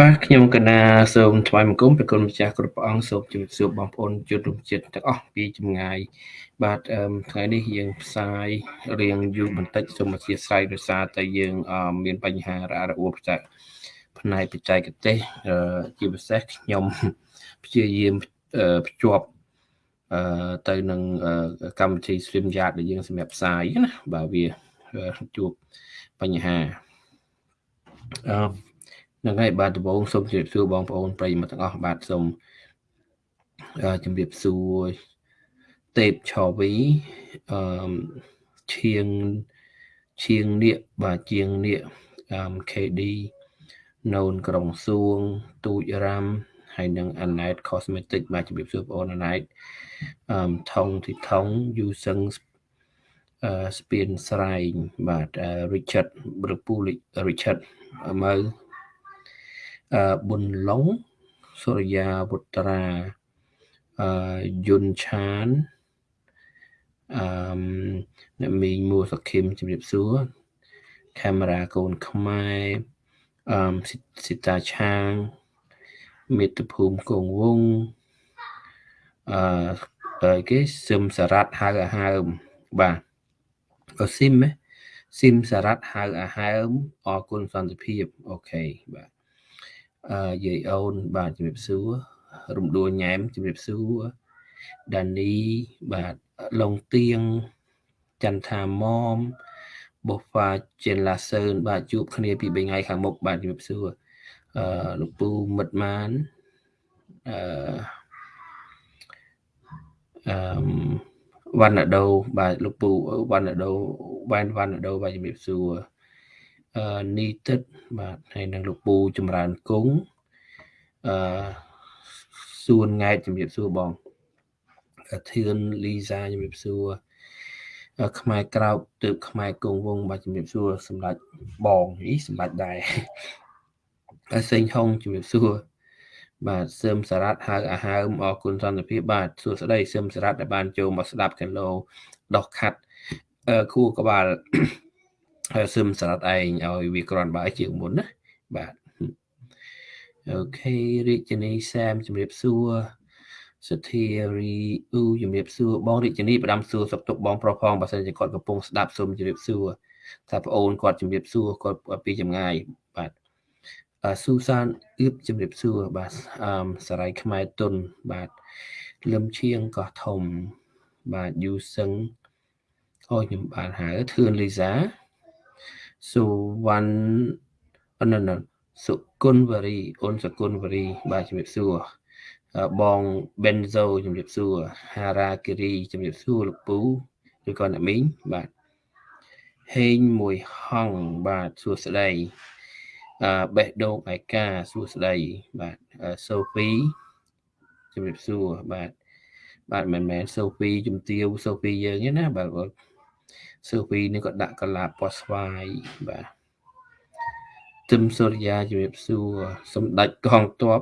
បាទខ្ញុំកណាសូមថ្វាយបង្គំព្រះគុណម្ចាស់គ្រប់ព្រះអង្គសូមជម្រាបសួរបងប្អូនជនរួមជាតិទាំងអស់ពីចម្ងាយបាទថ្ងៃនេះយើងផ្សាយរៀងយូរបន្តិចសូមអធិស្ឋានដោយសារតែយើងមានបញ្ហារអាក់រអួលផ្សាយផ្នែកបច្ចេកទេសជាពិសេសខ្ញុំព្យាយាមភ្ជាប់ទៅនឹងកម្មវិធី Stream Yard ដែលយើងសម្រាប់ផ្សាយណាបាទវាជួបបញ្ហាអឺហ្នឹងហើយបាទដំបូងសូមជម្រាបសួរបងប្អូនប្រិយមិត្តទាំងអស់បាទសូមជម្រាបសួរទេពឆវីអឺឈៀងឈៀងនៀកបាទជាងនៀកអឺ KD ណូនក្រុងសួងទូចរ៉ាំហើយនឹង Anet Cosmetic បាទជម្រាបសួរបងប្អូន Anet អឺថងទីថងយូសឹងអឺស្ពានស្រែងបាទ Richard ឬពូ Richard មើល ប៊ុនឡុងសុរិយាវុត្រាអឺយុនឆានអឺអ្នកមីងមួសខឹមជំរាបសួរកាមេរ៉ាកូនខ្មែរអឺសិតាឆាងមេត្តភូមិកងវងអឺគេសឹមសារ៉ាត់ហៅអាហើមបាទអស៊ីមស៊ីមសារ៉ាត់ហៅអាហើមអរគុណសន្តិភាពអូខេបាទ យាយអូនបាទជំរាបសួររំដួលញ៉ែមជំរាបសួរដានីបាទឡុងទៀងចន្ទថាមុំបូហ្វាជិនឡាសឿនបាទជួបគ្នាពី3ថ្ងៃខាងមុខបាទជំរាបសួរអឺលោកពូមិត្តម៉ានអឺអឺវណ្ណដូបាទលោកពូវណ្ណដូវ៉ែនវណ្ណដូបាទជំរាបសួរអឺ នីទឹកបាទហើយនឹងលោកពូចម្រើនគង់អឺសួនង៉ែតជំរាបសួរបងធឿនលីសាជំរាបសួរខ្មែរក្រោកទើបខ្មែរគង់វងបាទជំរាបសួរសម្ដេចបងអីសម្ដេចដែរហើយសេងហុងជំរាបសួរបាទសឹមសារ៉ាត់ហៅអាហើមអរគុណសន្តិភាពបាទសួស្តីសឹមសារ៉ាត់ដែលបានចូលមកស្ដាប់គីឡូដោះខាត់ខួរក្បាលហើយ សឹមសារ៉ាត់ឯងឲ្យវាក្រាន់បើជាងមុនណាបាទអូខេរាជនីសាមជំរាបសួរសធារីអ៊ូជំរាបសួរបងរាជនីផ្ដាំសួរសុខទុក្ខបងប្រុសផងបើសិនជាគាត់កំពុងស្ដាប់សូមជំរាបសួរថាប្អូនគាត់ជំរាបសួរគាត់ពីចម្ងាយបាទស៊ូសានអ៊ឹបជំរាបសួរបាទអឺសរៃខ្មែរតុនបាទលឹមឈៀងកោះធំបាទយូសឹងអូខ្ញុំបានហៅធឿនលីសា សុវណ្ណអននសុគុណវរីអូនសុគុណវរី បាទជំរាបសួរបង Benzo ជំរាបសួរហារ៉ាគិរីជំរាបសួរលោកពូឬក៏អ្នកមីងបាទហេងមួយហងបាទសួស្ដីអឺបេះដូងឯកាសួស្ដីបាទសូហ្វីជំរាបសួរបាទបាទមិនមែនសូហ្វីជំទាវសូហ្វីយើងទេណាបាទ សូហ្វីនេះក៏ដាក់កលាពណ៌ស្វាយបាទទឹមសូរិយាជំរាបសួរសម្ដេចកងទ័ព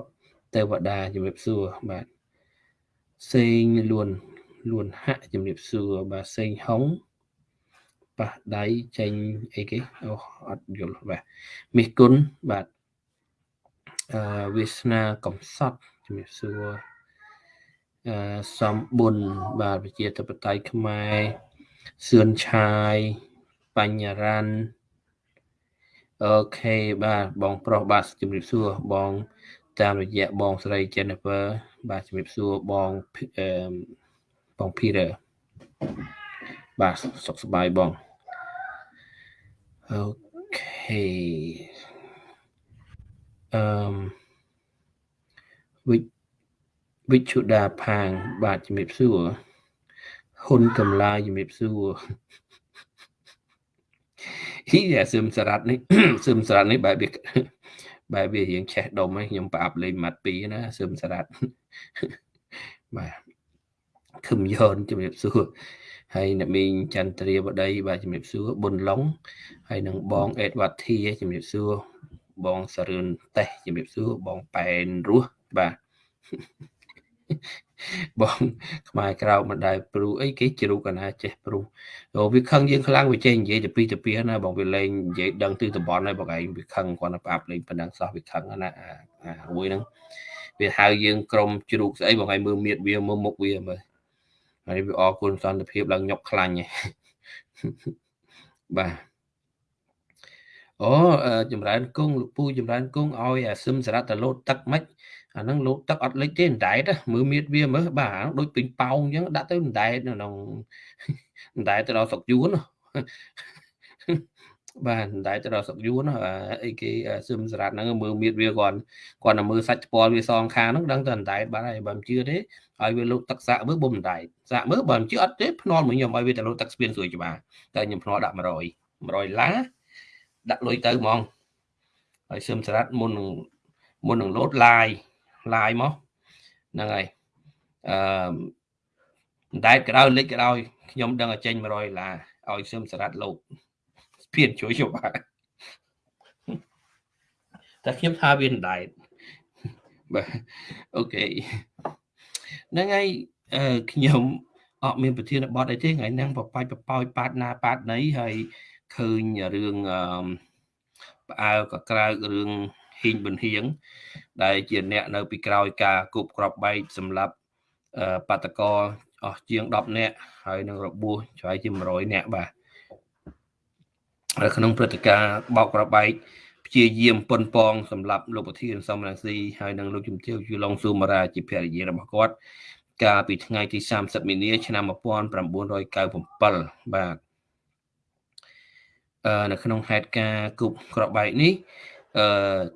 ទេវតាជំរាបសួរបាទសេងលួនលួនហាក់ជំរាបសួរបាទសេងហុងប៉ះដៃចេញអីគេអូអត់យល់បាទមិះគុណបាទអឺវាសនាកំសត់ជំរាបសួរអឺសំបុនបាទវិជាតបតៃខ្មែរ សឿនឆាយ បញ្ញរ៉ាន់អូខេបាទបងប្រុសបាទជំរាបសួរបង តាមរយៈបងស្រី Jennifer បាទជំរាបសួរបងអឺបង Peter បាទសុខសប្បាយបងអូខេអឺមវិវិជុដាផាងបាទជំរាបសួរ ហ៊ុនកំឡាជំរាបសួរហ៊ីយ៉ាសឹមសារ៉ាត់នេះសឹមសារ៉ាត់នេះបែបវាបែបវារៀងឆេះដុំហ្នឹងខ្ញុំប្រអាប់លេងម៉ាត់2ណាសឹមសារ៉ាត់បាទខឹមយ៉នជំរាបសួរហើយអ្នកមីងចន្ទ្រាបដីបាទជំរាបសួរប៊ុនឡុងហើយនឹងបងអេតវ៉ាធីជំរាបសួរបងសរឿនតេះជំរាបសួរបងប៉ែនរស់បាទ បងខ្មែរក្រៅមិនដែលព្រុសអីគេជ្រុកកណាចេះព្រុសអូវាខឹងយើងខ្លាំងវាចេះនិយាយទៅពីទៅពីណាបងវាលេងនិយាយដឹងទិសតំបន់ហើយបងឯងវាខឹងគាត់ទៅអាប់លេងប៉ុណ្ណឹងសោះវាខឹងណាអាមួយហ្នឹងវាហៅយើងក្រុមជ្រូកស្អីបងឯងមើលមៀតវាមើលមុខវាមើលហើយវាអរគុណសន្តិភាពឡើងញុកខ្លាញ់បាទអូចម្រើនគង់លោកពូចម្រើនគង់ឲ្យអាសឹមសារ៉ាត់ទៅលោតទឹកមិន អាហ្នឹងលោតទឹកអត់លិចទេអណ្ដែតមើលមៀតវាមើលបាទដូចពេញប៉ោងអញ្ចឹងដាក់ទៅអណ្ដែតនៅក្នុងអណ្ដែតទៅដល់ស្រុកយួនបាទតែទៅដល់សុកយួនអីគេសឹមសារ៉ាត់ហ្នឹងមើលមៀតវាគាត់គាត់តែមើលសាច់ស្ពាល់វាសងខាងហ្នឹងដឹងតែអណ្ដែតបាទហើយបើមិនជឿទេឲ្យវាលោកទឹកសាក់មើលបំអណ្ដែតសាក់មើលបើមិនជឿអត់ទេភ្នាល់មួយខ្ញុំឲ្យវាទៅលោកទឹកស្ពានស្រួយច្បាស់តែខ្ញុំភ្នាល់ដាក់100 100ឡាដាក់លុយទៅហ្មងហើយសឹមសារ៉ាត់មុននឹងមុននឹងលោតឡាយ ឡាយមកហ្នឹងហើយអឺអណ្ដែតក្រោយលិចក្រោយខ្ញុំដឹងឲ្យចេញ100ដុល្លារឲ្យសឹមសារ៉ាត់លោកស្ពានជួយយោបាតែខ្ញុំថាវាមិនដែរបាទអូខេហ្នឹងហើយខ្ញុំអត់មានប្រធានបទអីទេថ្ងៃហ្នឹងបបាច់បបោយប៉ាតណាប៉ាតណីហើយឃើញរឿងផ្អើកក្រៅរឿង ហ៊ីងប៊ុនហៀងដែលជាអ្នកនៅពីក្រោយការគប់ក្របបែកសម្រាប់បាតកោអស់ជាង10នាក់ហើយនឹងរបួសឆ្លៃជា100នាក់បាទក្នុងព្រឹត្តិការណ៍បោកប្របែកព្យាយាមប៉ុនប៉ងសម្រាប់លោកប្រធានសំរងស៊ីហើយនិងលោកជំទាវយូឡុងស៊ូម៉ារ៉ាជាភរិយារបស់គាត់ កាលពីថ្ងៃទី30មីនាឆ្នាំ1997បាទអឺនៅក្នុងហេតុការណ៍គប់ក្របបែកនេះ អឺ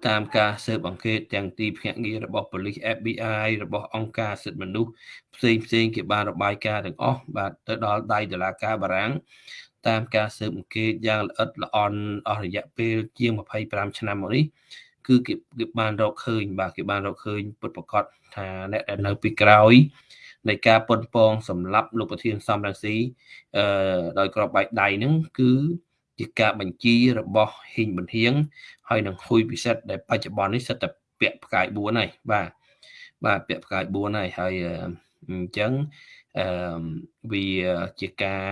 តាមការស៊ើបអង្កេតទាំងទីភ្នាក់ងាររបស់ប៉ូលីស FBI របស់អង្គការសិទ្ធិមនុស្សផ្សេងផ្សេងគេបានរបាយការណ៍ទាំងអស់បាទទៅដល់ដៃតុលាការបារាំងតាមការស៊ើបអង្កេតយ៉ាងល្អិតល្អន់អស់រយៈពេលជាង25ឆ្នាំមកនេះគឺគេគេបានរកឃើញ បាទគេបានរកឃើញពុតប្រកាសថាអ្នកដែលនៅពីក្រោយនៃការប៉ុនប៉ងសម្រាប់លោកប្រធានសំរងស៊ីអឺដោយក្របបែកដៃហ្នឹងគឺ ជាការបញ្ជារបស់ហ៊ីងប៊ុនហៀងហើយនឹងហ៊ុយពិសិដ្ឋដែលបច្ចុប្បន្ននេះសិតតែពាក់ផ្កាយ4ហើយបាទបាទពាក់ផ្កាយ4ហើយហើយអញ្ចឹងអឺវាជាការ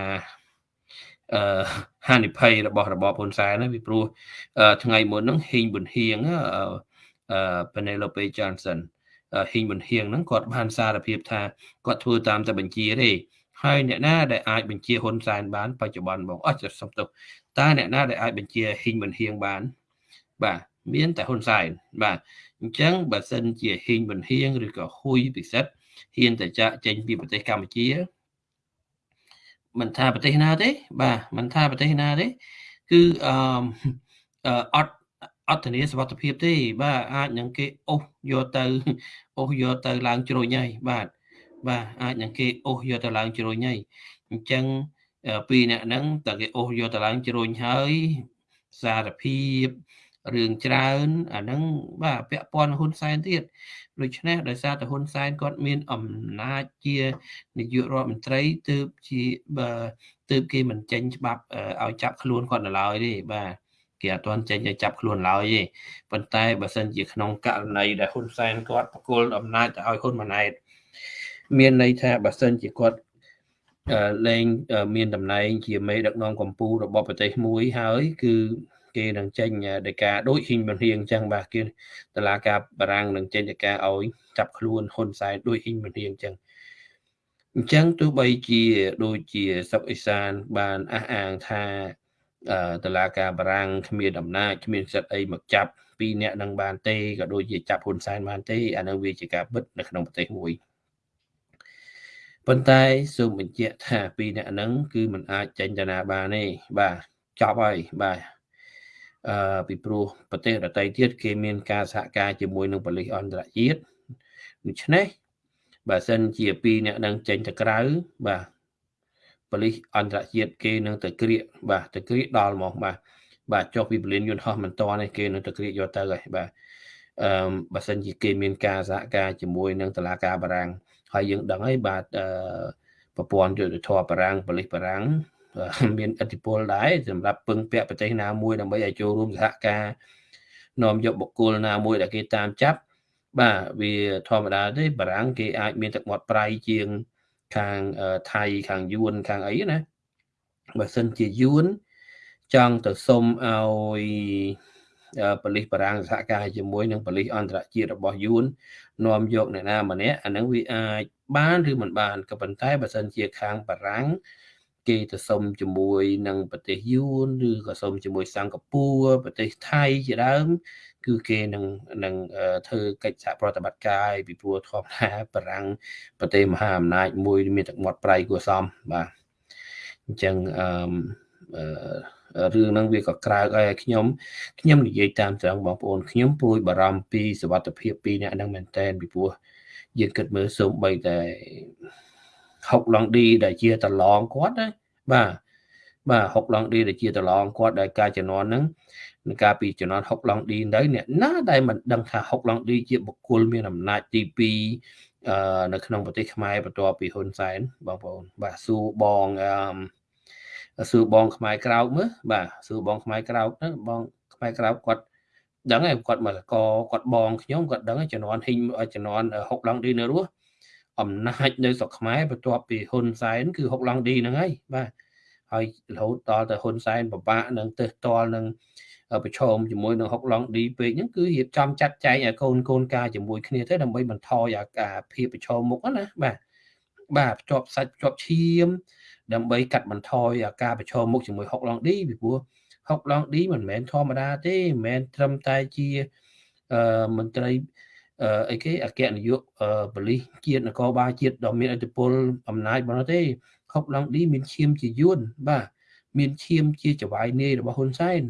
អឺហានិភ័យរបស់របបហ៊ុនសែនណាពីព្រោះថ្ងៃមុនហ្នឹងហ៊ីងប៊ុនហៀងអឺ Penelope Johnson ហ៊ីងប៊ុនហៀងហ្នឹងគាត់បានសារភាពថាគាត់ធ្វើតាមតែបញ្ជាទេ ហើយអ្នកណាដែលអាចបញ្ជាហ៊ុនសែនបានបច្ចុប្បន្នបងអស់សំទោសតើអ្នកណាដែលអាចបញ្ជាហ៊ីងប៊ុនហៀងបាន បាទមានតែហ៊ុនសែនបាទអញ្ចឹងបើសិនជាហ៊ីងប៊ុនហៀងឬក៏ហ៊ុយពិសិដ្ឋហ៊ានតែចាក់ចេញពីប្រទេសកម្ពុជាមិនថាប្រទេសណាទេ បាទមិនថាប្រទេសណាទេគឺអឺអត់អត់ធានាសុវត្ថិភាពទេ បាទអាចនឹងគេអូសយកទៅអូសយកទៅឡើងជ្រុញហើយបាទ បាទអាចនឹងគេអូសយកទៅឡើងជ្រុញហើយអញ្ចឹងពីអ្នកហ្នឹងតើគេអូសយកទៅឡើងជ្រុញហើយសារភាពរឿងច្រើនអាហ្នឹងបាទពាក់ព័ន្ធហ៊ុនសែនទៀតដូច្នេះដោយសារតែហ៊ុនសែនគាត់មានអំណាចជានាយករដ្ឋមន្ត្រីទើបជាបើទើបគេមិនចេញច្បាប់ឲ្យចាប់ខ្លួនគាត់នៅឡើយទេបាទគេអត់ទាន់ចេញឲ្យចាប់ខ្លួនឡើយទេប៉ុន្តែបើសិនជាក្នុងករណីដែលហ៊ុនសែនគាត់បកគលអំណាចទៅឲ្យហ៊ុនម៉ាណែត មានន័យថាបើសិនជាគាត់លែងមានតំណែង ជាមេដឹកនាំកម្ពុជារបស់ប្រទេសមួយហើយគឺគេនឹងចេញដីកាដូចហ៊ីងប៊ុនហៀងអញ្ចឹងបាទគេតឡាការបារាំងនឹងចេញដីកាឲ្យចាប់ខ្លួនហ៊ុនសែនដូចហ៊ីងប៊ុនហៀងអញ្ចឹងអញ្ចឹងទោះបីជាដូចជាសុកអេសានបានអះអាងថាតឡាការបារាំងគ្មានអំណាចគ្មានសិទ្ធិអីមកចាប់ពីអ្នកនឹងបានទេក៏ដូចជាចាប់ហ៊ុនសែនបានទេអានឹងវាជាការពិតនៅក្នុងប្រទេសមួយ ប៉ុន្តែសូមបញ្ជាក់ថាពីអ្នកហ្នឹងគឺมันអាចចេញទៅណាបានទេបាទចប់ហើយបាទអឺពីព្រោះប្រទេសដទៃទៀតគេមានការសហការជាមួយនឹងប៉ូលីសអន្តរជាតិដូច្នេះបើសិនជាពីរអ្នកនឹងចេញទៅក្រៅបាទប៉ូលីសអន្តរជាតិគេនឹងទៅក្រៀកបាទទៅក្រៀកដល់ហ្មងបាទបាទចុះពីពលានយន្តហោះមិនតនេះគេនឹងទៅក្រៀកយកទៅហើយបាទអឺបើសិនជាគេមានការសហការជាមួយនឹងតឡាការបារាំង ហើយយើងដឹងហើយបាទអឺប្រព័ន្ធយុទ្ធធម៌បារាំងប៉ូលីសបារាំងមានឥទ្ធិពលដែរសម្រាប់ពឹងពាក់ប្រទេសណាមួយដើម្បីឲ្យចូលរួមសហការនាំយកបុគ្គលណាមួយដែលគេតាមចាប់ បាទវាធម្មតាទេបារាំងគេអាចមានទឹកមាត់ប្រៃជាងខាងថៃខាងយួនខាងអីណាបើសិនជាយួនចង់ទៅសុំឲ្យ ប៉ូលីសបារាំងសហការជាមួយនឹងប៉ូលីសអន្តរជាតិរបស់យួននាំយកអ្នកណាម្នាក់អានឹងវាអាចបានឬមិនបានក៏ប៉ុន្តែបើសិនជាខាងបារាំងគេទៅសុំជាមួយនឹងប្រទេសយួនឬក៏សុំជាមួយសិង្ហបុរីប្រទេសថៃជាដើមគឺគេនឹងនឹងធ្វើកិច្ចសហប្រតិបត្តិការពីព្រោះធម្មតាបារាំងប្រទេសមហាអំណាចមួយមានទឹកមាត់ប្រៃគួរសមបាទអញ្ចឹងអឺ រឿងហ្នឹងវាក៏ក្រើកឲ្យខ្ញុំខ្ញុំនិយាយតាមត្រង់បងប្អូនខ្ញុំព្រួយបារម្ភពីសវត្ថភាពពីអ្នកហ្នឹងមែនតើពីព្រោះយើងគិតមើលសូម្បីតែហុកឡង់ឌីដែលជាតឡងគាត់ណាបាទបាទហុកឡង់ឌីដែលជាតឡងគាត់ដែលការជំនាន់ហ្នឹងនឹងការពីជំនាន់ហុកឡង់ឌីទៅអ្នកណាដែលមិនដឹងថាហុកឡង់ឌីជាបុគ្គលមានអំណាចទី2អឺនៅក្នុងប្រទេសខ្មែរបន្ទាប់ពីហ៊ុនសែនបងប្អូនបាទសួរបងអឺ សួរបងខ្មែរក្រោកមើលបាទសួរបងខ្មែរក្រោកហ្នឹងបងខ្មែរក្រោកគាត់ដឹងហើយគាត់មកកគាត់បងខ្ញុំគាត់ដឹងជំនាន់ហ៊ីងជំនាន់ហុកឡង់ឌីនៅរស់អំណាចនៅស្រុកខ្មែរបន្ទាប់ពីហ៊ុនសែនគឺហុកឡង់ឌីហ្នឹងហើយបាទហើយរហូតដល់ទៅហ៊ុនសែនពិបាកនឹងទើសតល់នឹងប្រឈមជាមួយនឹងហុកឡង់ឌីពេកហ្នឹងគឺរៀបចំចាត់ចែងឲ្យកូនកូនការជាមួយគ្នាទៅដើម្បីបន្ថយអាការភាពប្រឈមមុខណាបាទបាទភ្ជាប់សាច់ភ្ជាប់ឈាម ដើម្បីកាត់បន្ថយអាការប្រឈមមុខជាមួយហុកឡង់ឌីពីព្រោះហុកឡង់ឌីមិនមែនធម្មតាទេមិនមែនត្រឹមតែជាអឺមន្ត្រីអឺអីគេអគ្គនាយកប៉ូលីសជាតិនគរបាលជាតិដ៏មានឥទ្ធិពលអំណាចប៉ុណ្ណោះទេហុកឡង់ឌីមានឈាមជាយួនបាទមានឈាមជាចវាយនាយរបស់ហ៊ុនសែន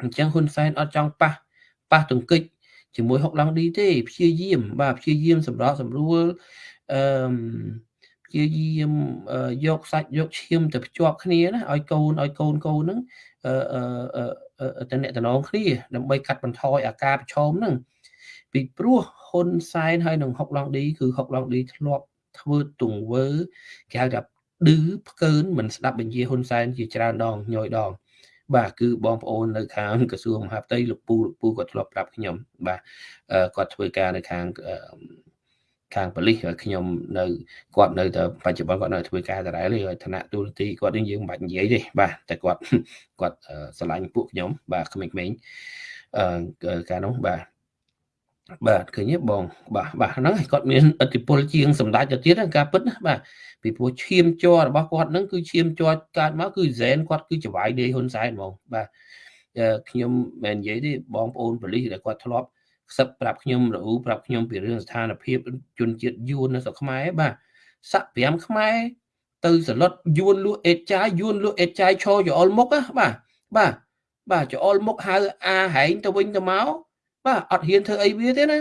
អញ្ចឹងហ៊ុនសែនអត់ចង់ប៉ះប៉ះទង្គិចជាមួយហុកឡង់ឌីទេព្យាយាមបាទព្យាយាមសម្រាប់សម្រួលអឺ ព្យាយាមយកសាច់យកឈាមទៅភ្ជាប់គ្នាណាឲ្យកូនឲ្យកូនកូនហ្នឹងអឺតំណតំណងគ្នាដើម្បីកាត់បន្ថយអាការប្រឈមហ្នឹងពីព្រោះហ៊ុនសែនហើយនឹងហុកឡង់ឌីគឺហុកឡង់ឌីធ្លាប់ធ្វើទង្វើគេហៅថាឌឺផ្កើនមិនស្ដាប់បញ្ជាហ៊ុនសែនជាច្រើនដងញយដង បាទគឺបងប្អូននៅខាងក្រសួងមហាផ្ទៃលោកពូលោកពូគាត់ធ្លាប់ប្រាប់ខ្ញុំបាទគាត់ធ្វើការនៅខាង ខាងប៉ូលីសខ្ញុំនៅគាត់នៅតែបច្ចុប្បន្នគាត់នៅធ្វើការដដែលហើយឋានៈទូរទីគាត់នឹងយើងមិនបាច់និយាយទេបាទតែគាត់គាត់ស្រឡាញ់ពួកខ្ញុំបាទក្មេងៗអឺការនោះបាទបាទឃើញទេបង បាទបាទហ្នឹងគាត់មានឥទ្ធិពលជាងសម្ដេចទៅទៀតការពិតណាបាទពីព្រោះឈាមជ័ររបស់គាត់ហ្នឹងគឺឈាមជ័រកើតមកគឺហ្សែនគាត់គឺចវាយដេហ៊ុនសែនហ្មងបាទខ្ញុំមិននិយាយទេបងប្អូនប៉ូលីសដែលគាត់ធ្លាប់ ខ្សឹបប្រាប់ខ្ញុំរអ៊ូប្រាប់ខ្ញុំពីរឿងស្ថានភាពជនជាតិយួននៅស្រុកខ្មែរបាទសាក់5ខ្មែរទៅសឡុតយួនលក់អេតចាយយួនលក់អេតចាយឈរចអុលមុខណាបាទបាទបាទចអុលមុខហៅអាហែងទៅវិញទៅមកបាទអត់ហ៊ានធ្វើអីវាទេណា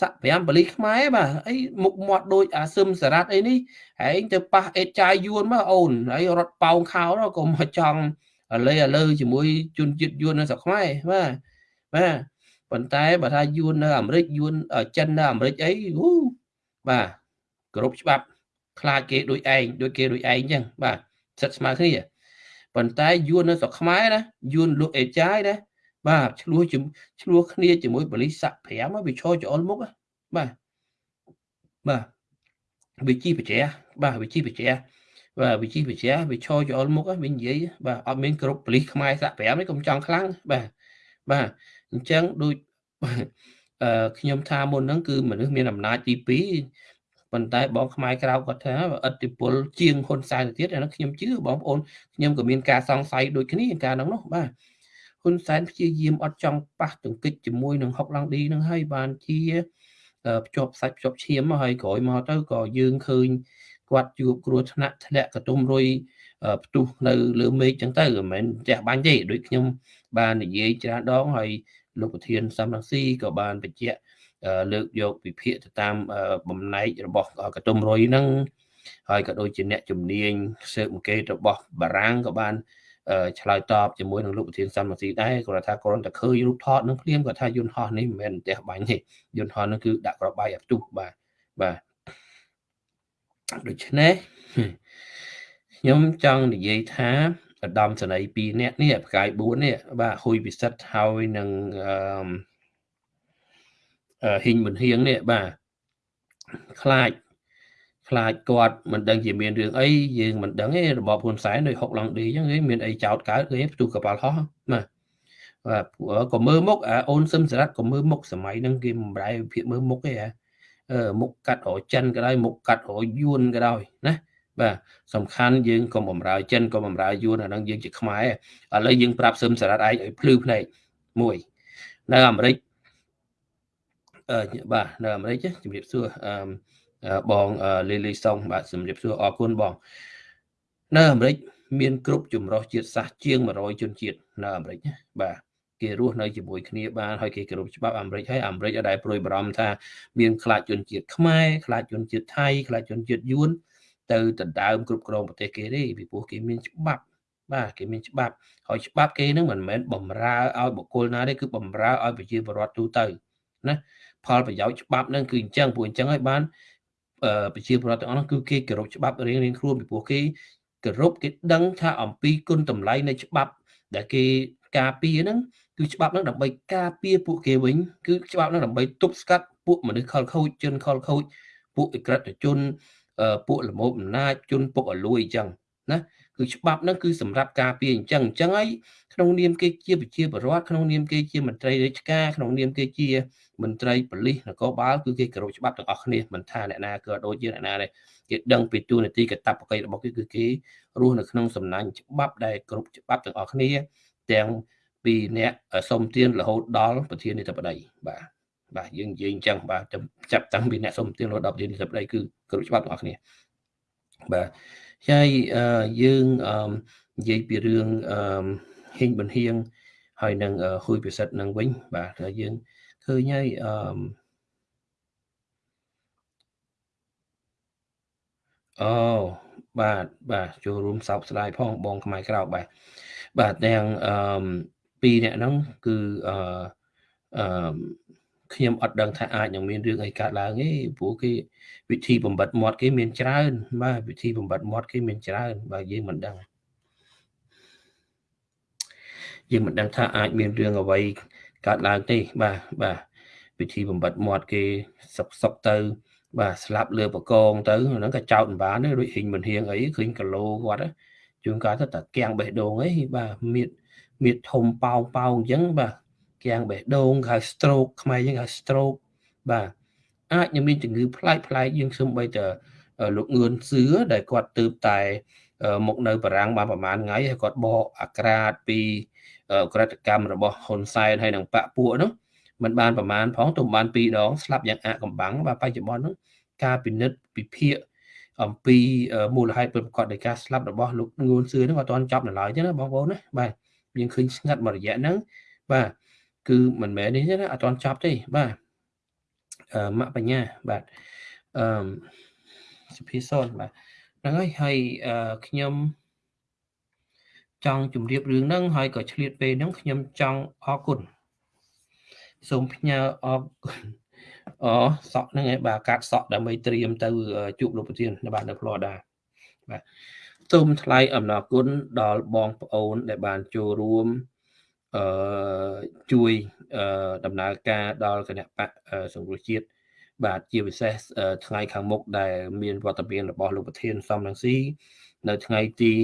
សាក់5បលីខ្មែរបាទអីមុខមាត់ដូចអាសឹមសារ៉ាត់អីនេះហែងទៅប៉ះអេតចាយយួនមកអូនហើយរត់ប៉ោងខោកុំមកចង់លេអលើជាមួយជនជាតិយួននៅស្រុកខ្មែរបាទបាទ ប៉ុន្តែបើថាយួននៅអាមេរិកយួនចិននៅអាមេរិកអីអូបាទគ្រប់ច្បាប់ខ្លាចគេដូចឯងដូចគេដូចឯងចឹងបាទសិតស្មើគ្នាប៉ុន្តែយួននៅស្រុកខ្មែរណាយួនលក់អេចាយណាបាទឆ្លោះឆ្លោះគ្នាជាមួយបលិស័ក5វាឈរចអុលមុខបាទបាទវិជីបច្រាបាទវិជីបច្រាបាទវិជីបច្រាវាឈរចអុលមុខវានិយាយបាទអត់មានគ្រប់បលិសខ្មែរសាក់5នេះកុំចង់ខ្លាំងបាទបាទ អញ្ចឹងដូចអឺខ្ញុំថាមុនហ្នឹងគឺមនុស្សមានអំណាចទី2ប៉ុន្តែបងខ្មែរក្រៅគាត់ថាអតិពលជាងហ៊ុនសែនទៅទៀតអានោះខ្ញុំជឿបងប្អូនខ្ញុំក៏មានការសង្ស័យដូចគ្នាការហ្នឹងនោះបាទហ៊ុនសែនព្យាយាមអត់ចង់ប៉ះទង្គិចជាមួយនឹងហុកឡង់ឌីនឹងហើយបានជាភ្ជាប់សាច់ភ្ជាប់ឈាមហើយក្រោយមកទៅក៏យើងឃើញគាត់ជួបគ្រោះថ្នាក់ធ្លាក់កតុំរុយផ្ទុះនៅលើមេឃចឹងទៅមិនមែនផ្ទះបាញ់ទេដូចខ្ញុំបាននិយាយច្រើនដងហើយ លោកប្រធានសំរងស៊ីក៏បានបញ្ជាក់លើកយកវិភាគទៅតាមបំណែករបស់កតុំរុយហ្នឹងហើយក៏ដូចជាអ្នកជំនាញស៊ើបអង្កេតរបស់បារាំងក៏បានឆ្លើយតបជាមួយនឹងលោកប្រធានសំរងស៊ីដែរគាត់ថាគ្រាន់តែឃើញរូបថតនឹងភ្លាមគាត់ថាយន្តហោះនេះមិនមែនផ្ទះបាញ់ទេយន្តហោះនឹងគឺដាក់ក្របបាយឲ្យផ្ទុះបាទបាទដូច្នេះខ្ញុំចង់និយាយថា ឧត្តមសេនីយ៍2នាក់នេះផ្កាយ4នេះបាទហ៊ុយពិសិដ្ឋហើយនឹងអឺហ៊ីងមិនហៀងនេះបាទខ្លាចខ្លាចគាត់មិនដឹងជាមានរឿងអីយើងមិនដឹងទេរបបហ៊ុនសែនដោយហុកឡង់ឌីអញ្ចឹងមានអីចោតកើតគេផ្ទុះកប៉ាល់ហោះបាទបាទក៏មើលមុខអាអូនសឹមសរ៉ាត់ក៏មើលមុខសម័យហ្នឹងគេបំរែវិភាគមើលមុខទេហ៎អឺមុខកាត់រចិនក៏ដោយមុខកាត់រយួនក៏ដោយណា បាទសំខាន់យើងកុំបំរើចិនកុំបំរើយួនអាហ្នឹងយើងជាខ្មែរឥឡូវយើងប្រាប់សឹមសរ៉ាត់ឯងឲ្យភ្លឺភ្នែកមួយនៅអាមេរិកអឺបាទនៅអាមេរិកជំរាបសួរអឺបងលីលីសុងបាទជំរាបសួរអរគុណបងនៅអាមេរិកមានគ្រប់ចម្រុះជាតិសាសន៍ជាង100ជនជាតិនៅអាមេរិកបាទគេរស់នៅជាមួយគ្នាបានហើយគេគោរពច្បាប់អាមេរិកហើយអាមេរិកអត់ដែលព្រួយបារម្ភថាមានខ្លាចជនជាតិខ្មែរខ្លាចជនជាតិថៃខ្លាចជនជាតិយួន ទៅដណ្ដើមគ្រប់គ្រងប្រទេសគេទេពីព្រោះគេមានច្បាប់បាទគេមានច្បាប់ហើយច្បាប់គេនឹងមិនមែនបំរើឲ្យបុគ្គលណាទេគឺបំរើឲ្យប្រជាពលរដ្ឋទូទៅណាផលប្រយោជន៍ច្បាប់នឹងគឺអញ្ចឹងព្រោះអញ្ចឹងហើយបានប្រជាពលរដ្ឋទាំងអស់នោះគឺគេគោរពច្បាប់រៀងរៀងខ្លួនពីព្រោះគេគោរពគេដឹងថាអំពីគុណតម្លៃនៃច្បាប់ ដែលគេការពារហ្នឹងគឺច្បាប់ហ្នឹងដើម្បីការពារពួកគេវិញគឺច្បាប់ហ្នឹងដើម្បីទប់ស្កាត់ពួកមនុស្សខលខូចជនខលខូចពួកអក្រិតជន ពួកល្មមអំណាចជនពុកអលួយអញ្ចឹងណាគឺច្បាប់ហ្នឹងគឺសម្រាប់ការពារអញ្ចឹងអញ្ចឹងហើយក្នុងនាមគេជាប្រជាពលរដ្ឋក្នុងនាមគេជាមន្ត្រីរាជការក្នុងនាមគេជាមន្ត្រីប៉ូលីសនគរបាលគឺគេគោរពច្បាប់ទាំងអស់គ្នាមិនថាអ្នកណាក៏ដូចជាអ្នកណាដែរគេដឹងពីទូនាទីកតបកិច្ចរបស់គេគឺគេរស់នៅក្នុងសំណាញ់ច្បាប់ដែលគ្រប់ច្បាប់ទាំងអស់គ្នាទាំងពីអ្នកសុំទានរហូតដល់ប្រធានាធិបតីបាទ បាទយើងនិយាយអញ្ចឹងបាទចាប់តាំងពីអ្នកសុំទានរហូតដល់ប្រធានាធិបតីគឺគ្រប់ច្បាប់ទាំងអស់គ្នាបាទហើយយើងនិយាយពីរឿងហេងបន្ហៀងហើយនឹងហ៊ុយពិសិដ្ឋនឹងវិញបាទយើងឃើញហើយអឺអូបាទបាទចូលរួមសោកស្ដាយផងបងខ្មែរក្រៅបាទបាទទាំងអឺពីរអ្នកហ្នឹងគឺអឺអឺ ខ្ញុំអត់ដឹងថាអាចនឹងមានរឿងអីកើតឡើងទេព្រោះគេវិធីបំបត្តិមាត់គេមានច្រើន បាទវិធីបំបត្តិមាត់គេមានច្រើន បាទយើងមិនដឹងយើងមិនដឹងថាអាចមានរឿងអ្វីកើតឡើងទេបាទបាទវិធីបំបត្តិមាត់គេសុកសុកទៅ បាទស្លាប់លើបកងទៅហ្នឹងក៏ចោតមិនបានទេដូចហ៊ីងមិនហៀងអីឃើញគីឡូគាត់ជួនកាលទៅតែកៀងបេះដូងអីបាទមៀតមៀតធំប៉ោងប៉ោងអញ្ចឹងបាទ កៀងបេះដូងហៅ stroke ខ្មែរយើងហៅ stroke បាទអាចនឹងមានជំងឺប្លែកប្លែកយើងខ្ញុំបីតលោកងឿនសឿដែលគាត់ទើបតែមកនៅបារាំងបានប្រហែលថ្ងៃហើយគាត់បកអាក្រាតពីក្រិតកម្មរបស់ហ៊ុនសែនហើយនឹងបពពួកនោះมันបានប្រមាណផងទុំបាន2ដងស្លាប់យ៉ាងអាកំបាំងបាទបច្ចុប្បន្នហ្នឹងការពិនិត្យពិភាក្សាអំពីមូលហេតុពិតប្រាកដនៃការស្លាប់របស់លោកងួនសឿហ្នឹងអត់ទាន់ចប់នៅឡើយទេណាបងប្អូនណាបាទយើងឃើញស្ងាត់មួយរយៈហ្នឹងបាទ គឺមិនមែននេះទេណាអត់ទាន់ចប់ទេបាទអឺម៉ាក់បញ្ញាបាទអឺសុភាសនបាទហ្នឹងហើយហើយខ្ញុំចង់ជម្រាបរឿងហ្នឹងហើយក៏ឆ្លៀតពេលហ្នឹងខ្ញុំចង់អរគុណសូមផ្ញើអរគុណអូសក់ហ្នឹងឯងបាទកាត់សក់ដើម្បីត្រៀមទៅជួបលោកប្រធានបាទនៅ Florida បាទសូមថ្លែងអំណរគុណដល់បងប្អូនដែលបានចូលរួម អឺជួយអឺដំណើរការដល់គណៈបកសង្គ្រោះជាតិបាទជាពិសេសថ្ងៃខាងមុខដែលមានវត្តមានរបស់លោកប្រធានសំរងស៊ីនៅថ្ងៃទី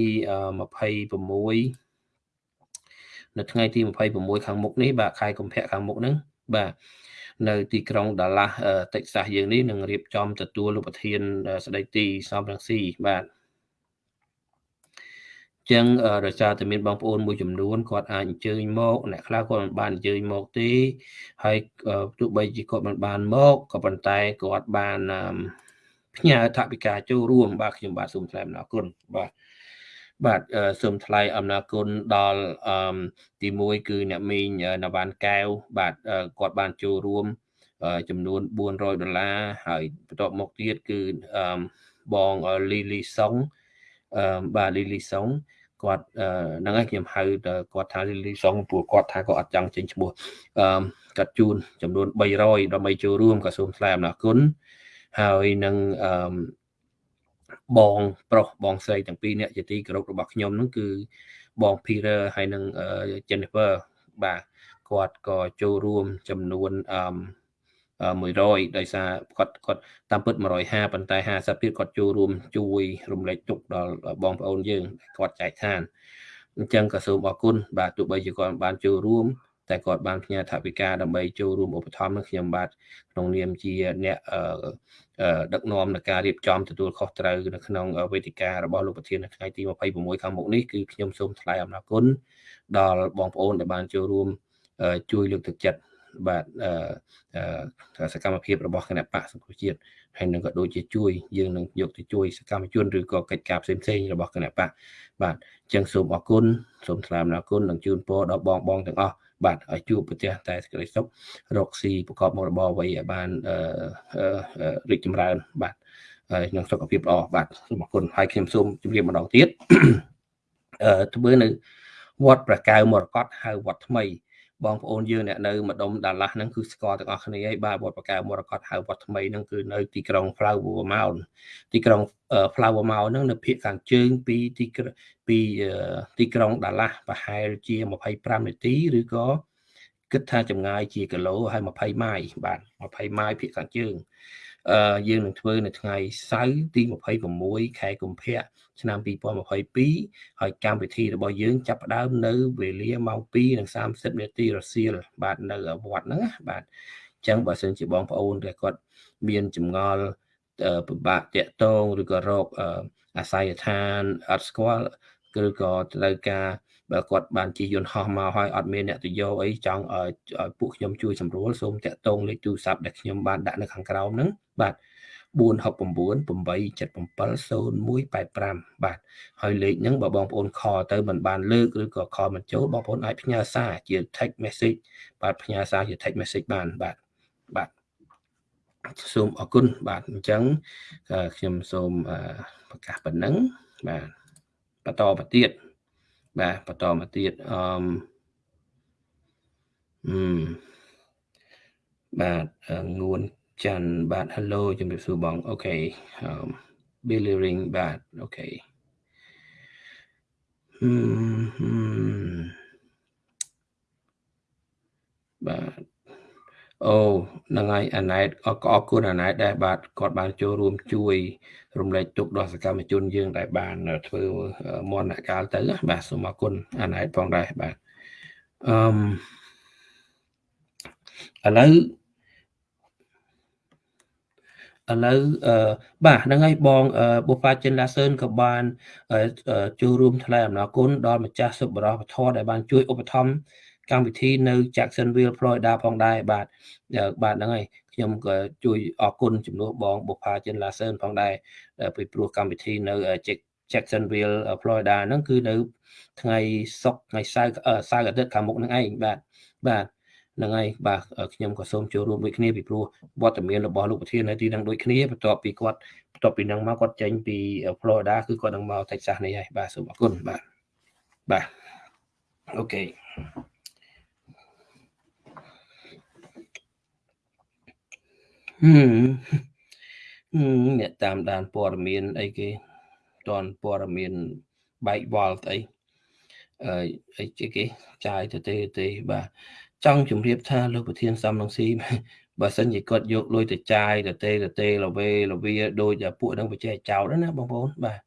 26នៅថ្ងៃទី26ខាងមុខនេះបាទខែកុម្ភៈខាងមុខហ្នឹងបាទនៅទីក្រុងដាឡាស់តិចសាសយើងនេះនឹងរៀបចំទទួលលោកប្រធានស្ដីទីសំរងស៊ីបាទ ចឹងដោយសារតែមានបងប្អូនមួយចំនួនគាត់អាចអញ្ជើញមកអ្នកខ្លះគាត់មិនបានអញ្ជើញមកទេហើយទោះបីជាគាត់មិនបានមកក៏ប៉ុន្តែគាត់បានផ្ញើថវិកាចូលរួមបាទខ្ញុំបាទសូមថ្លែងអំណរគុណបាទបាទសូមថ្លែងអំណរគុណដល់ទី1គឺអ្នកមីងនវ៉ាន់កែវបាទគាត់បានចូលរួមចំនួន400ដុល្លារហើយបន្ទាប់មកទៀតគឺបងលីលីសុងបាទលីលីសុង គាត់ហ្នឹងហើយខ្ញុំហៅគាត់ថាលីលីសុងព្រោះគាត់ថាគាត់អត់ចង់ចេញឈ្មោះកាត់ជូនចំនួន300ដើម្បីចូលរួមក៏សូមថ្លែងអំណរគុណហើយនឹងបងប្រុសបងស្រីទាំងពីរអ្នកជាទីគោរពរបស់ខ្ញុំហ្នឹងគឺបង Peter ហើយនិង Jennifer បាទគាត់ក៏ចូលរួមចំនួនអឺ 100ដោយសារគាត់គាត់តាមពិត150ប៉ុន្តែ50ទៀតគាត់ចូលរួមជួយរំលែកទុកដល់បងប្អូនយើងគាត់ចែកឋានអញ្ចឹងក៏សូមអរគុណបាទទោះបីជាគាត់បានចូលរួមតែគាត់បានផ្ញើថវិកាដើម្បីចូលរួមឧបត្ថម្ភនឹងខ្ញុំបាទក្នុងនាមជាអ្នកដឹកនាំនៃការរៀបចំទទួលខុសត្រូវនៅក្នុងវេទិការបស់លោកប្រធាននៅថ្ងៃទី26ខាងមុខនេះគឺខ្ញុំសូមថ្លែងអំណរគុណដល់បងប្អូនដែលបានចូលរួមជួយលើកទឹកចិត្ត បាទសកម្មភាពរបស់គណៈបកសង្គ្រោះជាតិហើយនឹងក៏ដូចជាជួយយើងនឹងយកទៅជួយសកម្មជនឬក៏កិច្ចការផ្សេងផ្សេងរបស់គណៈបកបាទអញ្ចឹងសូមអរគុណសូមថ្លែងអំណរគុណនិងជូនពរដល់បងបងទាំងអស់បាទឲ្យជួបប្រទេសតែសេចក្តីសុខរកស៊ីប្រកបមុខរបរអ្វីឲ្យបានរីកចម្រើន បាទហើយនឹងសុខភាពល្អបាទសូមអរគុណហើយខ្ញុំសូមជម្រាបម្ដងទៀតអឺធ្វើនៅវត្តប្រកៅមរកតហៅវត្តថ្មី បងប្អូនយើងអ្នកនៅម្ដុំដាឡាស់ហ្នឹងគឺស្គាល់ទាំងអស់គ្នាហើយបាទវត្តបកាមរកតហៅវត្តថ្មីហ្នឹងគឺនៅទីក្រុង Flower Mound ទីក្រុង Flower Mound ហ្នឹងនៅភាគខាងជើងពីទីពីទីក្រុងដាឡាស់ប្រហែលជា25នាទីឬក៏គិតថាចម្ងាយជាគីឡូហើយ20ម៉ាយបាទ20ម៉ាយភាគខាងជើងអឺ យើងនឹងធ្វើនៅថ្ងៃសៅរ៍ទី26ខែកុម្ភៈឆ្នាំ2022ហើយកម្មវិធីរបស់យើងចាប់ផ្ដើមនៅវេលាម៉ោង2:30នាទីរសៀលបាទនៅវត្តហ្នឹងបាទអញ្ចឹងបើសិនជាបងប្អូនដែលគាត់មានចម្ងល់ពិបាកតាក់ទងឬក៏រកអាស័យដ្ឋានអត់ស្គាល់ឬក៏ត្រូវការបើគាត់បានជាយន្តហោះមកហើយអត់មានអ្នកទៅយកអីចង់ឲ្យពួកខ្ញុំជួយសម្រួលសូមតាក់ទងលេខទូរស័ព្ទដែលខ្ញុំបានដាក់នៅខាងក្រោមហ្នឹង បាទ469870185បាទហើយលេខហ្នឹងបើបងប្អូនខលទៅមិនបានលើកឬក៏ខលមិនចូលបងប្អូនអាចផ្ញើសារជា text message បាទផ្ញើសារជា text message បានបាទបាទសូមអរគុណបាទអញ្ចឹងខ្ញុំសូមប្រកាសប៉ុណ្ណឹងបាទបន្តមកទៀតបាទបន្តមកទៀតអឺអឺបាទងួន ច័ន្ទបាទ hello ជំរាបសួរបងអូខេ Billy Ring បាទអូខេហឹមបាទអូហ្នឹងហើយអាណែតអរគុណអាណែតដែរបាទគាត់បានចូលរួមជួយ រំលែកទុកដល់សកម្មជនយើង ដែលបាន ធ្វើមន្តកាលទៅបាទសូមអរគុណអាណែតផងដែរបាទអឺឥឡូវ ឥឡូវបាទហ្នឹងហើយបងបុប្បាចិនឡាសឿនក៏បានចូលរួមថ្លែងអំណរគុណដល់ម្ចាស់សុបរោះពធដែលបានជួយឧបត្ថម្ភកម្មវិធីនៅ Jacksonville Florida ផងដែរបាទបាទហ្នឹងហើយខ្ញុំក៏ជួយអរគុណជំនួសបងបុប្ផាចិនឡាសឿនផងដែរពីព្រោះកម្មវិធីនៅ Jacksonville Florida ហ្នឹងគឺនៅថ្ងៃសុក្រថ្ងៃសៅរ៍សៅរ៍អាទិត្យខាងមុខហ្នឹងឯងបាទបាទ ហ្នឹងហើយបាទខ្ញុំក៏សូមចូលរួមដូចគ្នាពីព្រោះវត្តមានរបស់លោកប្រធាននៅទីហ្នឹងដូចគ្នាបន្ទាប់ពីគាត់បន្ទាប់ពីហ្នឹងមកគាត់ចេញពី Florida គឺគាត់នឹងមក Texas នេះហើយបាទសូមអរគុណបាទបាទអូខេហឹមអ្នកតាមដានព័ត៌មានអីគេតនព័ត៌មានបែកវល់ស្អីអឺអីគេចាយទៅទេទេបាទ ចង់ជម្រាបថាលោកប្រធានសំនឹងស៊ីបើសិនជាគាត់យកលុយទៅចាយទៅទេទៅទេលវេលវាដូចពួកនឹងបច្ចេកចោតណាបងប្អូនបាទ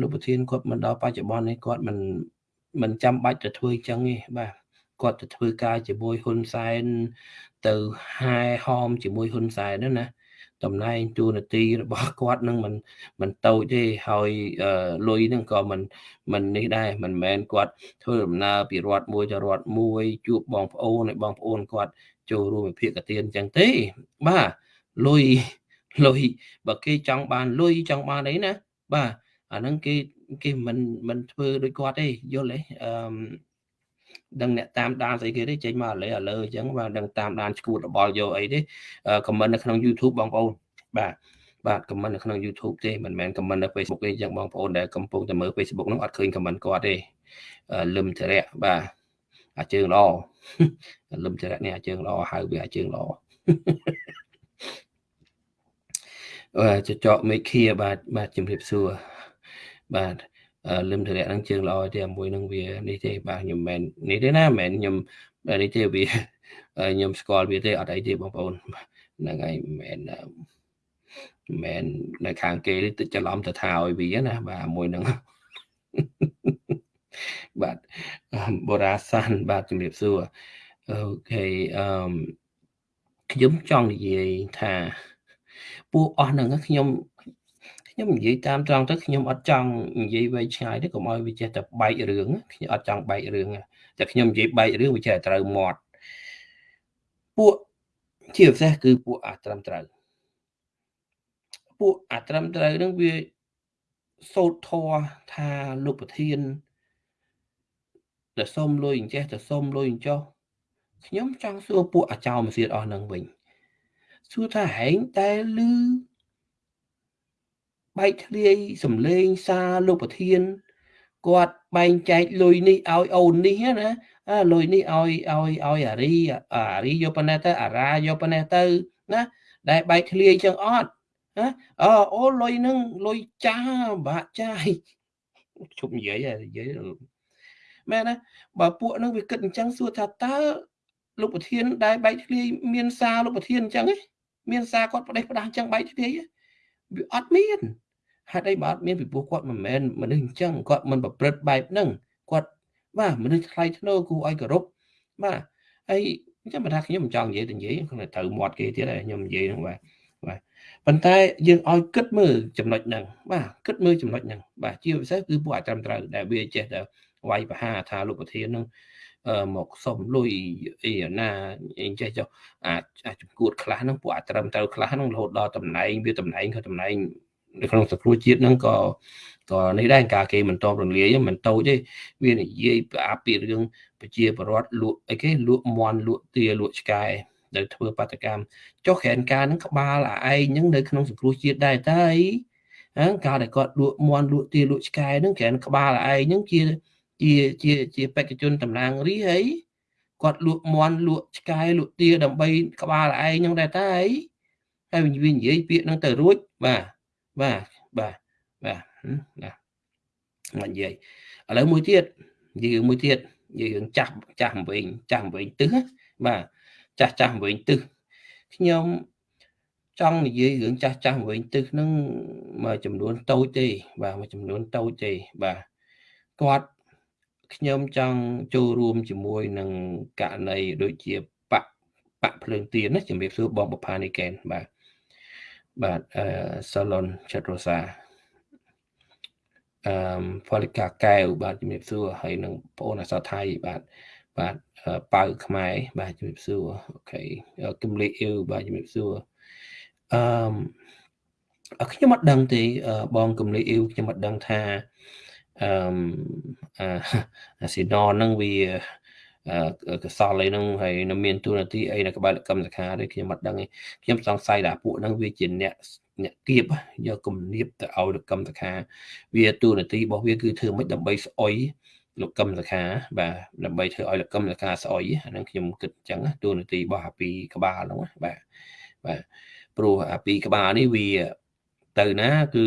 លោកប្រធានគាត់មិនដល់បច្ចុប្បន្ននេះគាត់មិនមិនចាំបាច់ទៅធ្វើអញ្ចឹងទេបាទគាត់ទៅធ្វើការជាមួយហ៊ុនសែនទៅហែហោមជាមួយហ៊ុនសែនណា តំណែងទូនាទីរបស់គាត់នឹងមិនមិនតូចទេហើយលុយនឹងក៏មិនមិននេះដែរមិនមែនគាត់ធ្វើដំណើរពីរដ្ឋមួយទៅរដ្ឋមួយជួបបងប្អូនឲ្យបងប្អូនគាត់ចូលរួមវិភាគទានអញ្ចឹងទេបាទលុយលុយបើគេចង់បានលុយចង់បានអីណាបាទអាហ្នឹងគេគេមិនមិនធ្វើដូចគាត់ទេយល់ទេអឺ ដឹងអ្នកតាមដានស្អីគេទេចេញមកឥឡូវឥឡូវអញ្ចឹងបាទដឹងតាមដានឈួតរបល់យកអីទេខមមិននៅក្នុង YouTube បងប្អូនបាទបាទខមមិននៅក្នុង YouTube ទេមិនមែនខមមិននៅ Facebook ទេអញ្ចឹងបងប្អូនដែលកំពុងតែមើល Facebook ហ្នឹងអត់ឃើញខមមិនគាត់ទេលឹមធរៈបាទអាជើងល្អលឹមធរៈនេះអាជើងល្អហៅវាអាជើងល្អអឺចចកមេឃាបាទបាទជំរាបសួរបាទ លឹមធរៈហ្នឹងជើងល្អទេមួយនឹងវានេះទេបាទខ្ញុំមិននេះទេណាមិនខ្ញុំនេះទេវាខ្ញុំស្គាល់វាទេអត់អីទេបងប្អូនហ្នឹងហើយមិនមែនមិននៅខាងគេនេះទៅច្រឡំទៅថាឲ្យវាណាបាទមួយហ្នឹងបាទបូរ៉ាសានបាទជំរាបសួរអូខេអឺខ្ញុំចង់និយាយថាពួកអស់ហ្នឹងខ្ញុំ ខ្ញុំនិយាយតាមត្រង់ទៅខ្ញុំអត់ចង់និយាយវែងឆ្ងាយទេកុំឲ្យវាចេះតែបែករឿងខ្ញុំអត់ចង់បែករឿងតែខ្ញុំនិយាយបែករឿងវាចេះតែត្រូវមាត់ពួកជាពិសេសគឺពួកអាត្រឹមត្រូវពួកអាត្រឹមត្រូវនឹងវាសូត្រធរថាលោកប្រធានដែលសុំលុយអញ្ចេះទៅសុំលុយអញ្ចោះខ្ញុំចង់សួរពួកអាចោមសៀតអស់នឹងវិញសួរថាហែងតែលឺ បែកធ្លាយសំលេងសារលោកប្រធានគាត់បែងចែកលុយនេះឲ្យអូននេះណាអាលុយនេះឲ្យឲ្យឲ្យអារីអារីយកប៉ុណ្ណេះទៅអារ៉ាយកប៉ុណ្ណេះទៅណាដែលបែកធ្លាយចឹងអត់ណាអូអូលុយនឹងលុយចាបាក់ចាយជប់និយាយនិយាយមែនណាបើពួកនឹងវាគិតអញ្ចឹងសួរថាតើលោកប្រធានដែលបែកធ្លាយមានសារលោកប្រធានអញ្ចឹងមានសារគាត់ប្រដេះប្រដាស់អញ្ចឹងបែកធ្លាយ វាអត់មានហេតុអីបើអត់មានពីព្រោះគាត់មិនមែនមនុស្សអញ្ចឹងគាត់មិនប្រព្រឹត្តបែបហ្នឹងគាត់បាទមនុស្សថ្លៃថ្នូរគួរឲ្យគោរពបាទហើយចាំបើថាខ្ញុំមិនចង់និយាយទៅនិយាយខ្ញុំត្រូវមាត់គេទៀតហើយខ្ញុំនិយាយហ្នឹងបាទបាទប៉ុន្តែយើងឲ្យគិតមើលចំណុចហ្នឹងបាទគិតមើលចំណុចហ្នឹងបាទជាពិសេសគឺពួកអាចត្រឹមត្រូវដែលវាចេះតែវាយបហាថាលោកប្រធានហ្នឹង មកសុំលុយអីណាអីចេះចុះអាចចំគួតខ្លះហ្នឹងពួកអាចត្រឹមត្រូវខ្លះហ្នឹងរហូតដល់តំណែងវាតំណែងក៏តំណែងនៅក្នុងសង្គ្រោះជាតិហ្នឹងក៏ក៏នេះដែរការគេមិនតបរលាយមិនតូចទេវានិយាយផ្អាប់ពីរឿងប្រជាពលរដ្ឋលក់អីគេលក់មន់លក់ទាលក់ឆ្កែដែលធ្វើបាតកម្មចុះក្រែនការហ្នឹងក្បាលអាឯងហ្នឹងនៅក្នុងសង្គ្រោះជាតិដែរតើអីហ្នឹងកាលដែលគាត់លក់មន់លក់ទាលក់ឆ្កែហ្នឹងក្រែនក្បាលឯងហ្នឹងជា ជាជាជាបេក្ខជនតំណាងរាហើយគាត់លក់មន់លក់ឆ្កែលក់ទាដើម្បីក្បាលឯងហ្នឹងដែរតើអីហើយវានិយាយពាក្យហ្នឹងទៅរួចបាទបាទបាទបាទណាមកនិយាយឥឡូវមួយទៀតនិយាយមួយទៀតនិយាយរឿងចាស់ចាស់វិញចាស់វិញទឹះបាទចាស់ចាស់វិញទឹះខ្ញុំចង់និយាយរឿងចាស់ចាស់វិញទឹះហ្នឹងមួយចំនួនតូចទេបាទមួយចំនួនតូចទេបាទគាត់ ខ្ញុំចង់ចូលរួមជាមួយនឹងករណីដូចជាបកបកភ្លើងទៀនណាជំរាបសួរបងបផានីកែនបាទបាទអឺសាឡុនឆាត់រ៉ូសាអឺផលិកាកែវបាទជំរាបសួរហើយនឹងបងអូនអសថៃបាទបាទប៉ៅខ្មែរបាទជំរាបសួរអូខេគំលីអ៊ីវបាទជំរាបសួរអឺខ្ញុំអត់ដឹងទេបងគំលីអ៊ីវខ្ញុំអត់ដឹងថា អឺអាស៊ីណហ្នឹងវាកសលអីហ្នឹងហើយនៅមានទូនាទីអីនៅក្បែរកម្មសខាទេខ្ញុំអត់ដឹងទេខ្ញុំសង្ស័យថាពួកហ្នឹងវាជាអ្នកអ្នកគៀបយកគំនាបទៅឲ្យកម្មសខាវាទូនាទីរបស់វាគឺធ្វើមិនដើម្បីស្អុយលោកកឹមសខាបាទដើម្បីធ្វើឲ្យលោកកឹមសខាស្អុយអាហ្នឹងខ្ញុំគិតអញ្ចឹងទូនាទីរបស់អាពីក្បាលហ្នឹងបាទបាទព្រោះអាពីក្បាលនេះវាទៅណាគឺ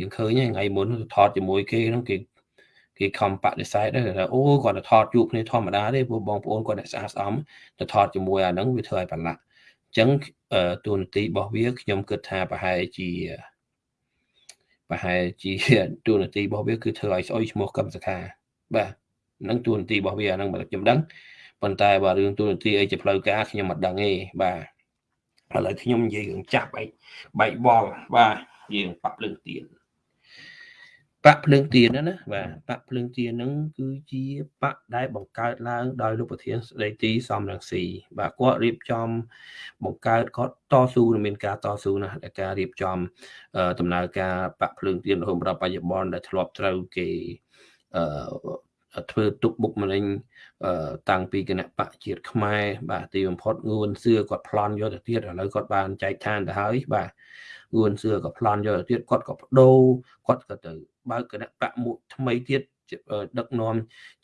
យើងឃើញថ្ងៃមុនថតជាមួយគេហ្នឹងគេគេខំបដិសេធដែរថាអូគាត់ទៅថតជួបគ្នាធម្មតាទេព្រោះបងប្អូនគាត់អ្នកស្អាតស្អំទៅថតជាមួយអាហ្នឹងវាធ្វើឲ្យប្រឡាក់អញ្ចឹងទូនាទីរបស់វាខ្ញុំគិតថាប្រហែលជាប្រហែលជាទូនាទីរបស់វាគឺធ្វើឲ្យស្អុយឈ្មោះកម្មសខាបាទហ្នឹងទូនាទីរបស់វាអាហ្នឹងខ្ញុំដឹងប៉ុន្តែបើរឿងទូនាទីអីជាផ្លូវការខ្ញុំមិនដឹងទេបាទឥឡូវខ្ញុំនិយាយរឿងចាប់បែកបែកបលបាទនិយាយរឿងប៉ាប់លើកទៀត បកភ្លើងទៀនណាណាបាទបកភ្លើងទៀនហ្នឹងគឺជាបកដែលបង្កើតឡើងដោយលោកប្រធានស្ដីទីសំរងស៊ីបាទគាត់រៀបចំ បង្កើតគាត់តស៊ូនឹងមានការតស៊ូណាស់ដែលការរៀបចំដំណើរការបកភ្លើងទៀនរហូតដល់បច្ចុប្បន្នដែលធ្លាប់ត្រូវគេអឺធ្វើទុកបុកម្នេញតាំងពីគណៈបកជាតិខ្មែរបាទទីបំផុតងួនសឿគាត់ប្លន់យកទៅទៀតឥឡូវគាត់បានចែកឋានទៅហើយបាទងួនសឿក៏ប្លន់យកទៅទៀតគាត់ក៏បដូរគាត់ក៏ទៅ បើកគណៈបកមួយថ្មីទៀតដឹកនាំ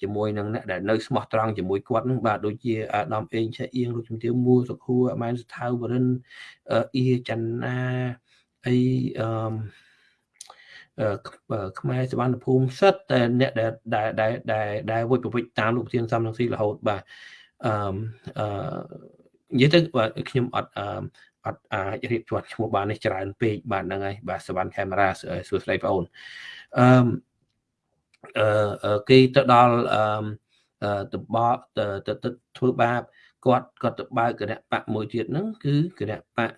ជាមួយនឹងអ្នកដែលនៅស្មោះត្រង់ជាមួយគាត់នឹងបាទដូចជាអាដាមអេងឆាអៀងលោកជំទាវមួសុខួរអមែនសថាវរិនអ៊ីចន្ទណាអីអឺខ្មែរសវណ្ណភូមិសិតតែអ្នកដែលដែលដែលដែលវិច្ចប្រវិច្ចតាមលោកធានសំរងស៊ីរហូតបាទអឺអឺនិយាយទៅបាទខ្ញុំអត់ អឺអត់អាចរៀបជាប់ឈ្មោះបាននេះច្រើនពេកបាទហ្នឹងហើយបាទសវណ្ណកាមេរ៉ាសួស្ដីបងអូនអឺអឺគេទៅដល់អឺតបទៅទៅធ្វើបាបគាត់គាត់ទៅបើកគណៈបកមួយទៀតហ្នឹងគឺគណៈបក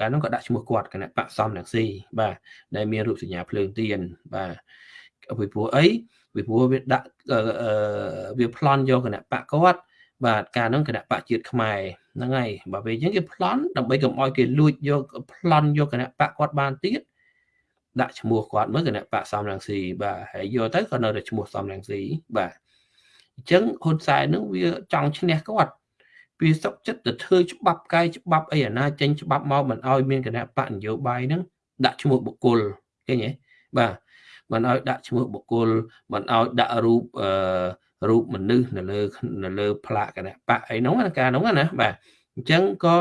កាលហ្នឹងក៏ដាក់ឈ្មោះគាត់គណៈបកសំរងស៊ីបាទដែលមានរូបសញ្ញាភ្លើងទៀនបាទពីព្រោះអីពីព្រោះវាដាក់វាប្លន់យកគណៈបកគាត់បាទការហ្នឹងគណៈបកជាតិខ្មែរ ហ្នឹងហើយបើពេលអញ្ចឹងគេប្លន់ដើម្បីកុំឲ្យគេលួចយកប្លន់យកគណៈបកគាត់បានទៀតដាក់ឈ្មោះគាត់មើលគណៈបកសំរងស៊ីបាទហើយយកទៅក៏នៅតែឈ្មោះសំរងស៊ីបាទអញ្ចឹងហ៊ុនសែននឹងវាចង់ឈ្នះគាត់វាសុកចិត្តទៅធ្វើច្បាប់កាយច្បាប់អីអាណាចេញច្បាប់មកមិនឲ្យមានគណៈបកនយោបាយហ្នឹងដាក់ឈ្មោះបុគ្គលឃើញទេបាទមិនឲ្យដាក់ឈ្មោះបុគ្គលមិនឲ្យដាក់រូបអឺ រូបមនុស្សនៅលើនៅលើផ្លាកគណៈបកអីហ្នឹងការហ្នឹងណាបាទអញ្ចឹងក៏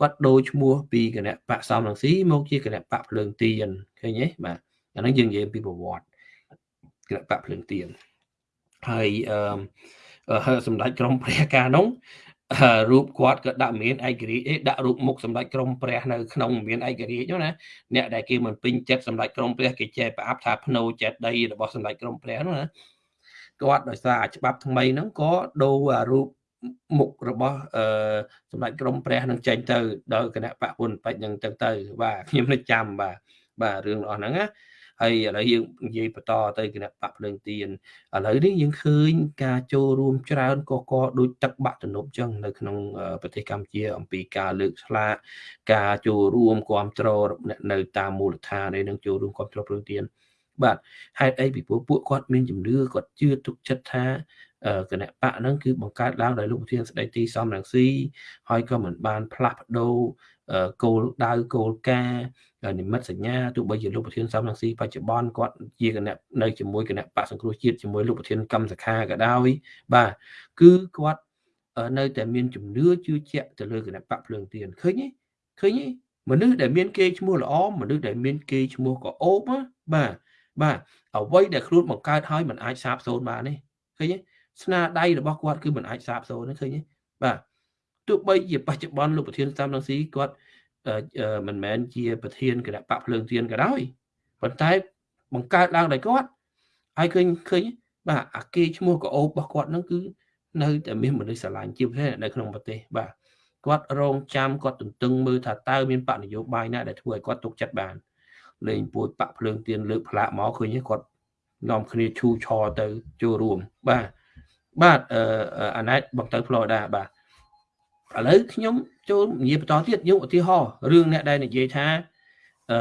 គាត់ដូរឈ្មោះពីគណៈបកសំរងស៊ីមកជាគណៈបកភ្លើងទៀនឃើញទេបាទអាហ្នឹងយើងនិយាយពីប្រវត្តិគណៈបកភ្លើងទៀនហើយអឺសម្ដេចក្រមព្រះការនោះរូបគាត់ក៏ដាក់មានឯករាជ្យអេដាក់រូបមុខសម្ដេចក្រមព្រះនៅក្នុងមានឯករាជ្យណាអ្នកដែលគេមិនពេញចិត្តសម្ដេចក្រមព្រះគេចេះប្រអាប់ថាភ្នោចេតីរបស់សម្ដេចក្រមព្រះនោះណា គាត់ដោយសារច្បាប់ថ្មីហ្នឹងក៏ដូររូបមុខរបស់អឺសម្ដេចក្រមព្រះនឹងចេញទៅដល់គណៈបពុនបច្ចហ្នឹងទៅទៅបាទខ្ញុំនឹកចាំបាទបាទរឿងរបស់ហ្នឹងណាហើយឥឡូវយើងនិយាយបន្តទៅគណៈបកភ្លើងទៀនឥឡូវនេះយើងឃើញការចូលរួមច្រើនកកដូចទឹកបាក់ទំនប់ចឹងនៅក្នុងប្រទេសកម្ពុជា អំពីការលើកស្លាកការចូលរួមគ្រប់គ្រងអ្នកនៅតាមមូលដ្ឋាននេះនឹងចូលរួមគ្រប់គ្រងភ្លើងទៀន បាទហេតុអីពីព្រោះពួកគាត់មានជំនឿគាត់ជឿទុកចិត្តថាគណៈបកហ្នឹងគឺបង្កើតឡើងដោយលោកប្រធានស្ដីទីសំរងស៊ីហើយក៏មិនបានផ្លាស់ប្ដូរគោលដៅគោលការណ៍និមិត្តសញ្ញាទោះបីជាលោកប្រធានសំរងស៊ីបច្ចុប្បន្នគាត់ជាគណៈនៅជាមួយគណៈបកសង្គ្រោះជាតិជាមួយលោកប្រធានកម្មសខាក៏ដោយបាទគឺគាត់នៅតែមានជំនឿជឿជាក់ទៅលើគណៈបកភ្លើងទៀនឃើញទេឃើញទេមនុស្សដែលមានគេឈ្មោះល្អមនុស្សដែលមានគេឈ្មោះក៏អូបបាទ បាទអ្វីដែលខ្លួនបង្កើតហើយมันអាចសាបសូន្យបានទេឃើញទេស្នាដៃរបស់គាត់គឺมันអាចសាបសូន្យទេឃើញទេបាទទោះបីជាបច្ចុប្បន្នលោកប្រធានសំរងស៊ីគាត់មិនមែនជាប្រធានគណៈបកភ្លើងទៀនក៏ដោយប៉ុន្តែបង្កើតឡើងដោយគាត់ហើយឃើញឃើញបាទអាគេឈ្មោះកោបរបស់គាត់ហ្នឹងគឺនៅតែមានមនុស្សស្រឡាញ់ជាពិសេសនៅក្នុងប្រទេសបាទគាត់រងចាំគាត់ទន្ទឹងមើលថាតើមានបកនយោបាយណាដែលធ្វើឲ្យគាត់ទុកចិត្តបាន លេងពួយបាក់ភ្លើងទៀនលើកផ្លាកមកឃើញគាត់នាំគ្នាឈូឆរទៅចូលរួមបាទបាទអឺអាណែតបងទៅ Florida បាទឥឡូវខ្ញុំចូលនិយាយបន្តទៀតយកឧទាហរណ៍រឿងអ្នកដែលនិយាយថាអឺ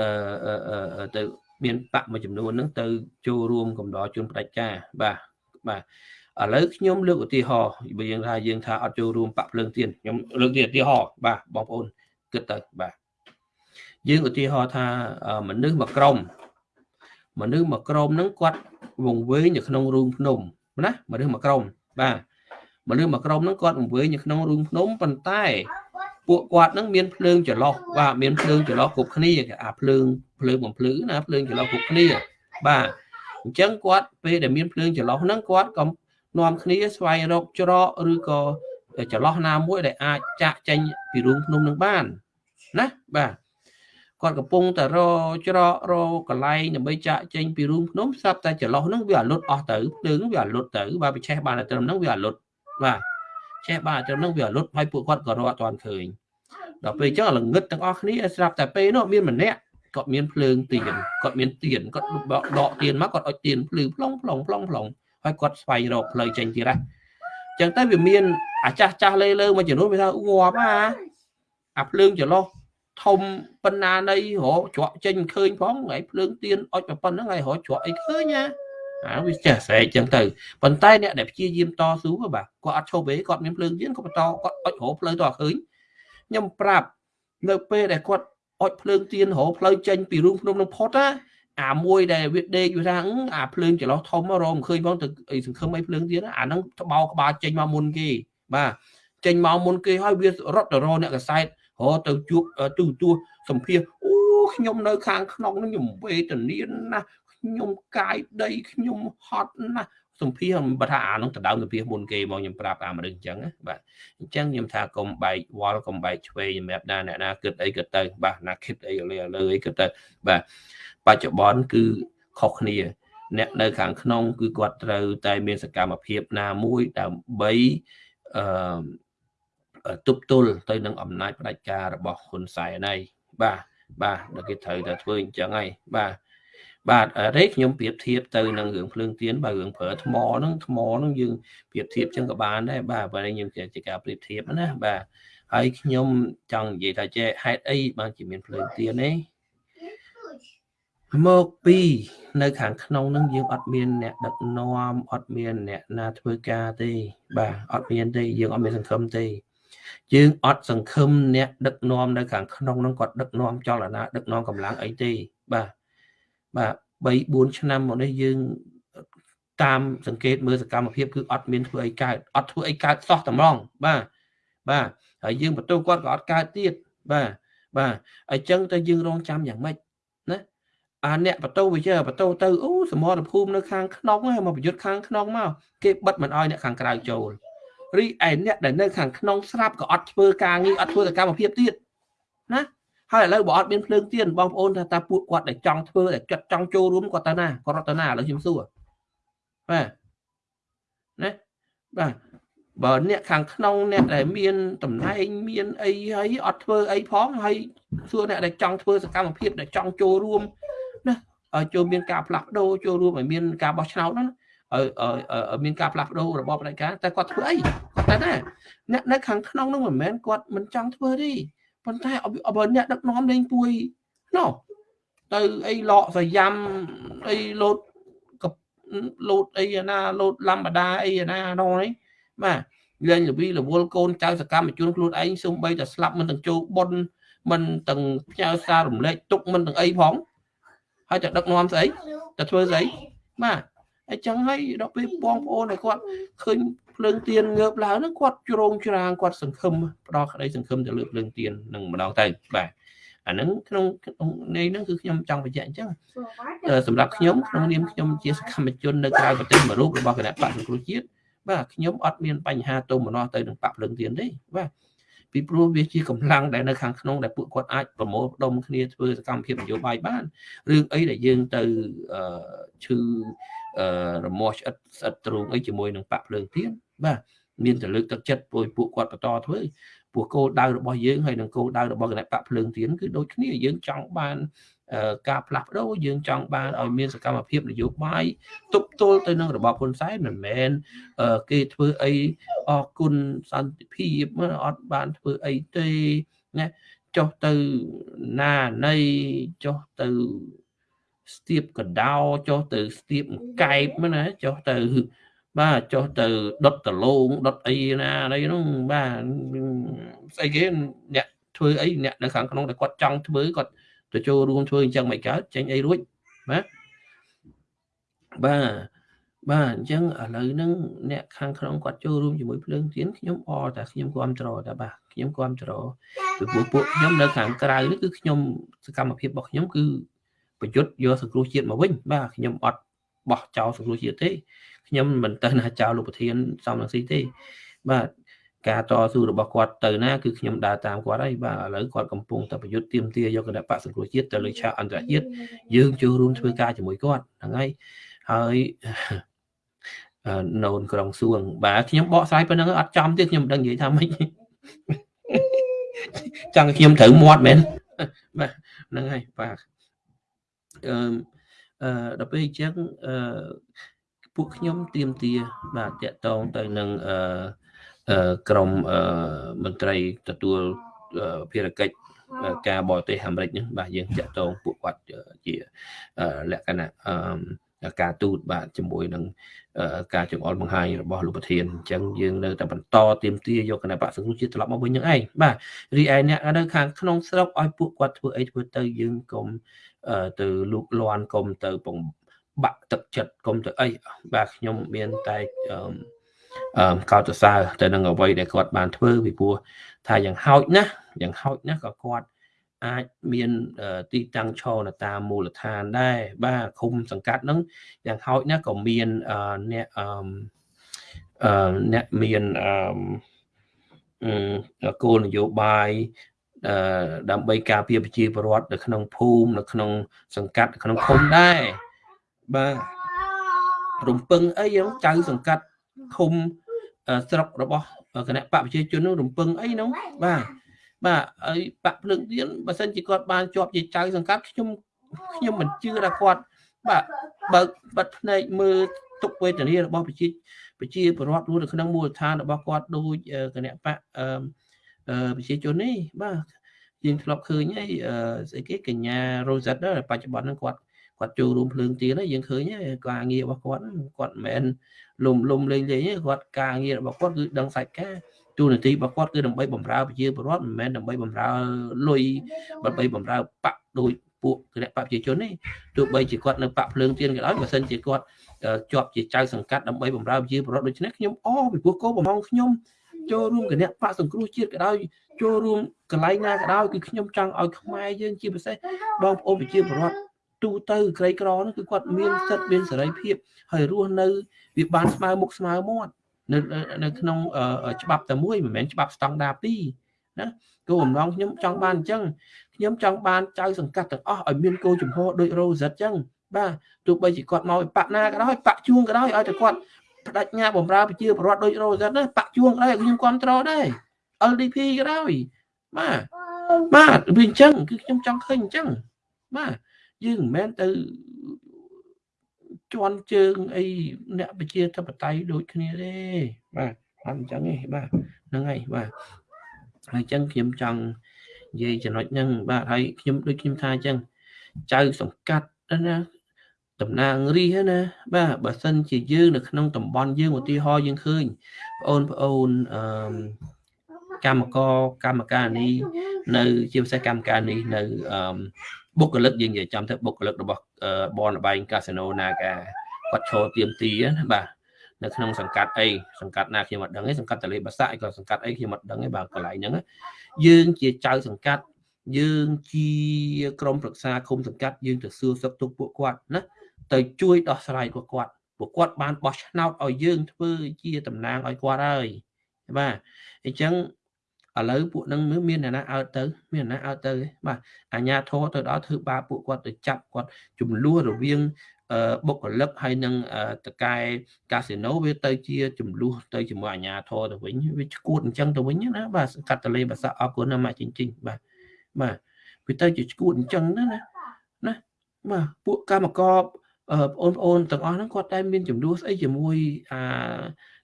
អឺទៅមានបកមួយចំនួនហ្នឹងទៅចូលរួមកំដរជនផ្ដាច់ការបាទបាទឥឡូវខ្ញុំលើកឧទាហរណ៍បើយើងថាយើងថាអត់ចូលរួមបកភ្លើងទៀនខ្ញុំលើកទីឧទាហរណ៍បាទបងប្អូនគិតទៅបាទ យើងឧទាហរណ៍ថាមនុស្សមួយក្រុមមនុស្សមួយក្រុមហ្នឹងគាត់វង្វេងនៅក្នុងរូងភ្នំណាមនុស្សមួយក្រុមបាទមនុស្សមួយក្រុមហ្នឹងគាត់វង្វេងនៅក្នុងរូងភ្នំប៉ុន្តែពួកគាត់ហ្នឹងមានភ្លើងចន្លោះបាទមានភ្លើងចន្លោះគ្រប់គ្នាអាភ្លើងភ្លើងបំភ្លឺណាភ្លើងចន្លោះគ្រប់គ្នាបាទអញ្ចឹងគាត់ពេលដែលមានភ្លើងចន្លោះហ្នឹងគាត់ក៏នាំគ្នាស្វែងរកច្រកឬក៏ចន្លោះណាមួយដែលអាចចាក់ចេញពីរូងភ្នំនឹងបានណាបាទ គាត់កំពុងតែរច្រករកន្លែងដើម្បីចាក់ចេញពីរូងភ្នំស្រាប់តែចន្លោះហ្នឹងវាអាលុតអស់ទៅភ្លើងវាអាលុតទៅបាទវាឆេះបានតែត្រឹមហ្នឹងវាអាលុតបាទឆេះបានត្រឹមហ្នឹងវាអាលុតហើយពួកគាត់ក៏រកអត់ទាន់ឃើញដល់ពេលអញ្ចឹងល្ងឹតទាំងអស់គ្នាស្រាប់តែពេលនោះមានម្នាក់គាត់មានភ្លើងទៀនគាត់មានទៀនគាត់ដកទៀនមកគាត់អុចទៀនភ្លឺផ្លុងផ្លុងផ្លុងផ្លុងហើយគាត់ស្វែងរកផ្លូវចេញទៀតហ៎អញ្ចឹងទៅវាមានអាចាស់ចាស់លេលើមួយចំនួនវាថាងាប់អាអាភ្លើងចន្លោះ ធំប៉ុណ្ណានៃរកជ្រក់ចេញឃើញផងហើយភ្លើងទៀនអុចប៉ុណ្ណឹងហើយរកជ្រក់អីឃើញណាអាវាចេះស្រែកចឹងទៅប៉ុន្តែអ្នកដែលព្យាយាមតស៊ូបាទគាត់អត់ឈប់ទេគាត់មានភ្លើងទៀនគាត់បន្តគាត់អុចរកផ្លូវទៅអត់ឃើញខ្ញុំប្រាប់នៅពេលដែលគាត់អុចភ្លើងទៀនរកផ្លូវចេញពីរូងភ្នំនឹងផុតណាអាមួយដែលវាដេកវាថាអាភ្លើងចន្លោះធំរកមិនឃើញផងទៅអីសង្ឃឹមអីភ្លើងទៀនអាហ្នឹងត្បោក្បាលចេញមកមុនគេបាទចេញមកមុនគេហើយវារត់ទៅរកអ្នកកសែត រទៅជួបទូទួសម្ភារអូខ្ញុំនៅខាងក្នុងនឹងខ្ញុំវេទនាណាស់ខ្ញុំកាយដីខ្ញុំហត់ណាស់សម្ភារបើថាអានោះដណ្ដើមសម្ភារមុនគេមកខ្ញុំប្រាប់អាមនុស្សអញ្ចឹងបាទអញ្ចឹងខ្ញុំថាកុំបែកវល់កុំបែកឆ្វេងសម្រាប់ណាអ្នកណាគិតអីគិតទៅបាទណាគិតអីលើលើអីគិតទៅបាទបច្ចុប្បន្នគឺខុសគ្នា អ្នកនៅខាងក្នុង គឺគាត់ត្រូវតែមានសកម្មភាពណាមួយដើម្បីអឺ ទប់ទល់ទៅនឹងអំណាចផ្ដាច់ការរបស់ហ៊ុនសែនហើយបាទបាទដល់គេត្រូវតែធ្វើអញ្ចឹងហើយបាទបាទរេខ្ញុំប្រៀបធៀបទៅនឹងរឿងភ្លើងទៀនបើរឿងប្រើថ្មហ្នឹងថ្មហ្នឹងយើងប្រៀបធៀបចឹងក៏បានដែរបាទបើខ្ញុំជាការប្រៀបធៀបណាបាទហើយខ្ញុំចង់និយាយថាចេះហេតុអីបានជាមានភ្លើងទៀនទេមកពីនៅខាងក្នុងនឹងយើងអត់មានអ្នកដឹកនាំអត់មានអ្នកណាធ្វើការទេបាទអត់មានទេយើងអត់មានសង្ឃឹមទេ យើងអត់សង្ឃឹមអ្នកដឹកនាំនៅខាងក្នុងនឹងគាត់ដឹកនាំចលនាដឹកនាំកម្លាំងអីទេបាទបាទ3 4ឆ្នាំមកនេះយើងតាមសង្កេតមើលសកម្មភាពគឺអត់មានធ្វើអីកើតអត់ធ្វើអីកើតសោះតម្រងបាទបាទហើយយើងបន្ទោគាត់ក៏អត់កើតទៀតបាទបាទអញ្ចឹងទៅយើងរងចាំយ៉ាងម៉េចណាអាអ្នកបន្ទោវិជាបន្ទោទៅអូសមរភូមិនៅខាងក្នុងហ្នឹងមកប្រយុទ្ធខាងក្នុងមកគេបិទមិនអោយអ្នកខាងក្រៅចូល រីឯអ្នកដែលនៅខាងក្នុងស្រាប់ក៏អត់ធ្វើការងារអត់ធ្វើសកម្មភាពទៀតណាហើយឥឡូវបើអត់មានភ្លើងទៀនបងប្អូនថាតើពួកគាត់ដែលចង់ធ្វើដែលចិត្តចង់ចូលរួមគាត់ទៅណាគាត់រត់ទៅណាឥឡូវខ្ញុំសួរបាទណាបាទបើអ្នកខាងក្នុងអ្នកដែលមានតំណែងមានអីហើយអត់ធ្វើអីផងហើយសួរអ្នកដែលចង់ធ្វើសកម្មភាពដែលចង់ចូលរួមណាចូលមានការផ្លាស់ប្ដូរចូលរួមឲ្យមានការបោះឆ្នោតណា ឲ្យមានការផ្លាស់ប្ដូររបបផ្ដាច់ការតែគាត់ធ្វើអីគាត់តែណាអ្នកនៅខាងក្នុងនោះមិនមែនគាត់មិនចង់ធ្វើទេប៉ុន្តែបើអ្នកដឹកនាំលេងពួយណោះទៅអីលកសយ៉ាំអីលោតលោតអីណាលោតលំបដាអីណានោះនេះបាទលេងលវីរវល់កូនចៅសកម្មជនខ្លួនឯងសូម្បីតែស្លាប់មិនទាំងចូលប៉ុនមិនទាំងផ្ញើសាររំលែកទុកមិនទាំងអីផងហើយតែដឹកនាំស្អីតែធ្វើស្អីបាទ អញ្ចឹងហើយដល់ពេលបងប្អូនឲ្យគាត់ឃើញភ្លើងទៀនងើបឡើងហ្នឹងគាត់ជ្រងច្រាងគាត់សង្ឃឹមផ្ដល់ក្តីសង្ឃឹមទៅលើភ្លើងទៀននឹងម្ដងទៅបាទអាហ្នឹងក្នុងក្នុងនៃហ្នឹងគឺខ្ញុំចង់បញ្ជាក់អញ្ចឹងសម្រាប់ខ្ញុំក្នុងនាមខ្ញុំជាសកម្មជននៅក្រៅប្រទេសមួយរូបរបស់គណៈបកសង្គ្រោះជាតិបាទខ្ញុំអត់មានបញ្ហាទុំម្នាស់ទៅនឹងបកភ្លើងទៀនទេបាទពីព្រោះវាជាកម្លាំងដែលនៅខាងក្នុងដែលពួកគាត់អាចប្រមូលផ្ដុំគ្នាធ្វើសកម្មភាពនយោបាយបានរឿងអីដែលយើងទៅឈឺ រមាស់ឆ្អិតស្អិតទ្រូងអីជាមួយនឹងបាក់ភ្លើងទៀនបាទមានតែលើកទឹកចិត្តពួកពួកគាត់បន្តធ្វើពួកគោលដៅរបស់យើងហើយនឹងគោលដៅរបស់គណៈបកភ្លើងទៀនគឺដូចគ្នាយើងចង់បានការផ្លាស់ប្ដូរយើងចង់បានឲ្យមានសកម្មភាពនយោបាយទប់ទល់ទៅនឹងរបបហ៊ុនសែនមិនមែនគេធ្វើអីអរគុណសន្តិភាពអត់បានធ្វើអីទេណាចុះទៅណានៃចុះទៅ ស្ទាបកដោចុះទៅស្ទាបកែបណាចុះទៅបាទចុះទៅដុតដលងដុតអីណាអីហ្នឹងបាទស្អីគេអ្នកធ្វើអីអ្នកនៅខាងក្នុងដែលគាត់ចង់ធ្វើគាត់ទៅចូលរួមធ្វើអញ្ចឹងមិនកើតចេញអីរួចបាទបាទបាទអញ្ចឹងឥឡូវហ្នឹងអ្នកខាងក្នុងគាត់ចូលរួមជាមួយភ្លើងទៀនខ្ញុំអតែខ្ញុំគ្រប់ត្រតែបាទខ្ញុំគ្រប់ត្រពីពួកពួកខ្ញុំនៅខាងក្រៅនេះគឺខ្ញុំសកម្មភាពរបស់ខ្ញុំគឺ ប្រយុទ្ធយកសង្គ្រោះជាតិមកវិញបាទខ្ញុំអត់បោះចោលសង្គ្រោះជាតិទេខ្ញុំមិនទៅណាចោលលោកប្រធានសំរងស៊ីទេបាទការតស៊ូរបស់គាត់ទៅណាគឺខ្ញុំដើរតាមគាត់ហើយបាទឥឡូវគាត់កំពុងតែប្រយុទ្ធទៀមទាយកគណៈបកសង្គ្រោះជាតិទៅលើឆាកអន្តរជាតិយើងចូលរួមធ្វើការជាមួយគាត់ហ្នឹងហើយហើយណូនក្រុងសួង បាទខ្ញុំបកស្រាយប៉ុណ្្នឹងអត់ចំទេខ្ញុំមិនដឹងនិយាយថាម៉េចចង់ខ្ញុំត្រូវមាត់មែនបាទហ្នឹងហើយបាទ អឺអឺដល់ពេលអញ្ចឹងអឺពួកខ្ញុំទៀមទាបាទតកតងទៅនឹងអឺក្រមមន្ត្រីទទួលភារកិច្ចការបរទេសអាមេរិកហ្នឹងបាទយើងតាក់ទងពួកគាត់ជាលក្ខណៈការទូតបាទជាមួយនឹងការចង្អុលបង្ហាញរបស់លោកប្រធានអញ្ចឹងយើងនៅតែបន្តទៀមទាយកគណៈបកសង្គ្រោះជាតិត្រឡប់មកវិញនឹងឯងបាទរីឯអ្នកនៅខាងក្នុងស្រុកឲ្យពួកគាត់ធ្វើអីធ្វើទៅយើងកុំ ទៅលូកលាន់កុំទៅពងបាក់ទឹកចិត្តកុំទៅអីបាទខ្ញុំមានតែអឺកោតសរសើរទៅនឹងអ្វីដែលគាត់បានធ្វើពីព្រោះថាយ៉ាងហោចណាស់យ៉ាងហោចណាស់ក៏គាត់អាចមានទីតាំងឈរនៅតាមមូលដ្ឋានដែរបាទឃុំសង្កាត់ហ្នឹងយ៉ាងហោចណាស់ក៏មានអ្នកអឺអ្នកមានអឺគោលនយោបាយអឺ ដើម្បីការពារប្រជាពលរដ្ឋនៅក្នុងភូមិនៅក្នុង សង្កាត់ក្នុងឃុំដែរបាទរំពឹងអីហ្នឹងចៅសង្កាត់ឃុំស្រុករបស់គណៈបកប្រជាជននោះរំពឹងអីហ្នឹងបាទបាទហើយបាក់ភ្លើងទៀនបើសិនជាគាត់បានជាប់ជាចៅសង្កាត់ខ្ញុំខ្ញុំមិនជឿថាគាត់បាទបើកបិទភ្នែកមើលទុកវេទនារបស់ប្រជាប្រជាពលរដ្ឋនៅក្នុងមូលដ្ឋានរបស់គាត់ដូចគណៈបកអឺ ប្រជាជននេះបាទយើងធ្លាប់ឃើញហើយស្អីគេកញ្ញារ៉ូសិតបច្ចុប្បន្នហ្នឹងគាត់គាត់ចូលរួមភ្លើងទៀនហើយយើងឃើញការងាររបស់គាត់គាត់មិនមែនលុំលុំលេងលេងទេគាត់ការងាររបស់គាត់គឺដឹងសាច់ការទូនាទីរបស់គាត់គឺដើម្បីបម្រើប្រជាពលរដ្ឋមិនមែនដើម្បីបម្រើលុយដើម្បីបម្រើបកដូចពួកគណៈបកប្រជាជននេះទោះបីជាគាត់នៅបកភ្លើងទៀនក៏ដោយបើសិនជាគាត់ជាប់ជាចៅសង្កាត់ដើម្បីបម្រើប្រជាពលរដ្ឋដូច្នេះខ្ញុំអពីព្រោះគោបំងខ្ញុំ ចូលរួមគណៈបកសង្គ្រោះជាតិក៏ដោយចូលរួមកន្លែងណាក៏ដោយគឺខ្ញុំចង់ឲ្យខ្មែរយើងជាពិសេសបងប្អូនប្រជាពលរដ្ឋទូទៅក្រីក្រនោះគឺគាត់មានសិទ្ធិមានសេរីភាពហើយរស់នៅវាបានស្មើមុខស្មើមាត់នៅនៅក្នុងច្បាប់តែមួយមិនមែនច្បាប់ស្តង់ដារ2ណាគោលបំណងខ្ញុំចង់បានអញ្ចឹងខ្ញុំចង់បានចៅសង្កាត់ទាំងអស់ឲ្យមានគោលជំហរដូច Rosette អញ្ចឹងបាទទោះបីជាគាត់មកពីបាក់ណាក៏ដោយបាក់ជួងក៏ដោយឲ្យតែគាត់ បដិញ្ញាបំរើប្រជាពលរដ្ឋដូច Rosette ណាបាក់ជួងក៏ដោយខ្ញុំគ្រប់គ្រងដែរ LDP ក៏ដោយបាទបាទវាអញ្ចឹងគឺខ្ញុំចង់ឃើញអញ្ចឹងបាទយើងមិនមែនទៅជន់ជើងអីអ្នកប្រជាធិបតេយ្យដូចគ្នាទេបាទអត់អញ្ចឹងទេបាទហ្នឹងហើយបាទហើយអញ្ចឹងខ្ញុំចង់និយាយចំណុចហ្នឹងបាទហើយខ្ញុំដូចខ្ញុំថាអញ្ចឹងចៅសង្កាត់ណា តំណាងរាជណាបាទបើសិនជាយើងនៅក្នុងតំបន់យើងឧទាហរណ៍យើងឃើញបងប្អូនអឺកម្មករកម្មការនេះនៅ ជាពិសេសកម្មការនេះនៅអឺបុគ្គលិកយើងនិយាយចំទៅបុគ្គលិករបស់បនលបែងកាស៊ីណូណាកាគាត់ឈរទៀមទីណាបាទនៅក្នុងសង្កាត់អីសង្កាត់ណាខ្ញុំអត់ដឹងទេសង្កាត់តលេបាសាក់ក៏សង្កាត់អីខ្ញុំអត់ដឹងទេបាទកន្លែងហ្នឹងយើងជាចៅសង្កាត់យើងជាក្រុមប្រឹក្សាគុំសង្កាត់យើងទៅសួរសុខទុក្ខពួកគាត់ណា ទៅជួយដោះស្រាយពួកគាត់ពួកគាត់បានបោះឆ្នោតឲ្យយើងធ្វើជាតំណាងឲ្យគាត់ហើយបាទអញ្ចឹងឥឡូវពួកនឹងមានអ្នកណាអើតទៅ មានអ្នកណាអើតទៅបាទអាញាធរទៅដល់ធ្វើបាបពួកគាត់ទៅចាប់គាត់ចំនួនរវាងបុគ្គលិកហើយនឹងតកែកាស៊ីណូវាទៅជាចំនួនទៅជាមួយអាញាធរទៅវិញវាឈួតអញ្ចឹងទៅវិញណាបាទកាត់តលេបាសាអរគុណណាម៉ាក់ចិញ្ចិញ្បាទបាទវាទៅជាឈួតអញ្ចឹងណាណាណាបាទពួកកម្មករ បងប្អូនទាំងអស់ហ្នឹងគាត់តែមានចំនួនស្អីជាមួយអា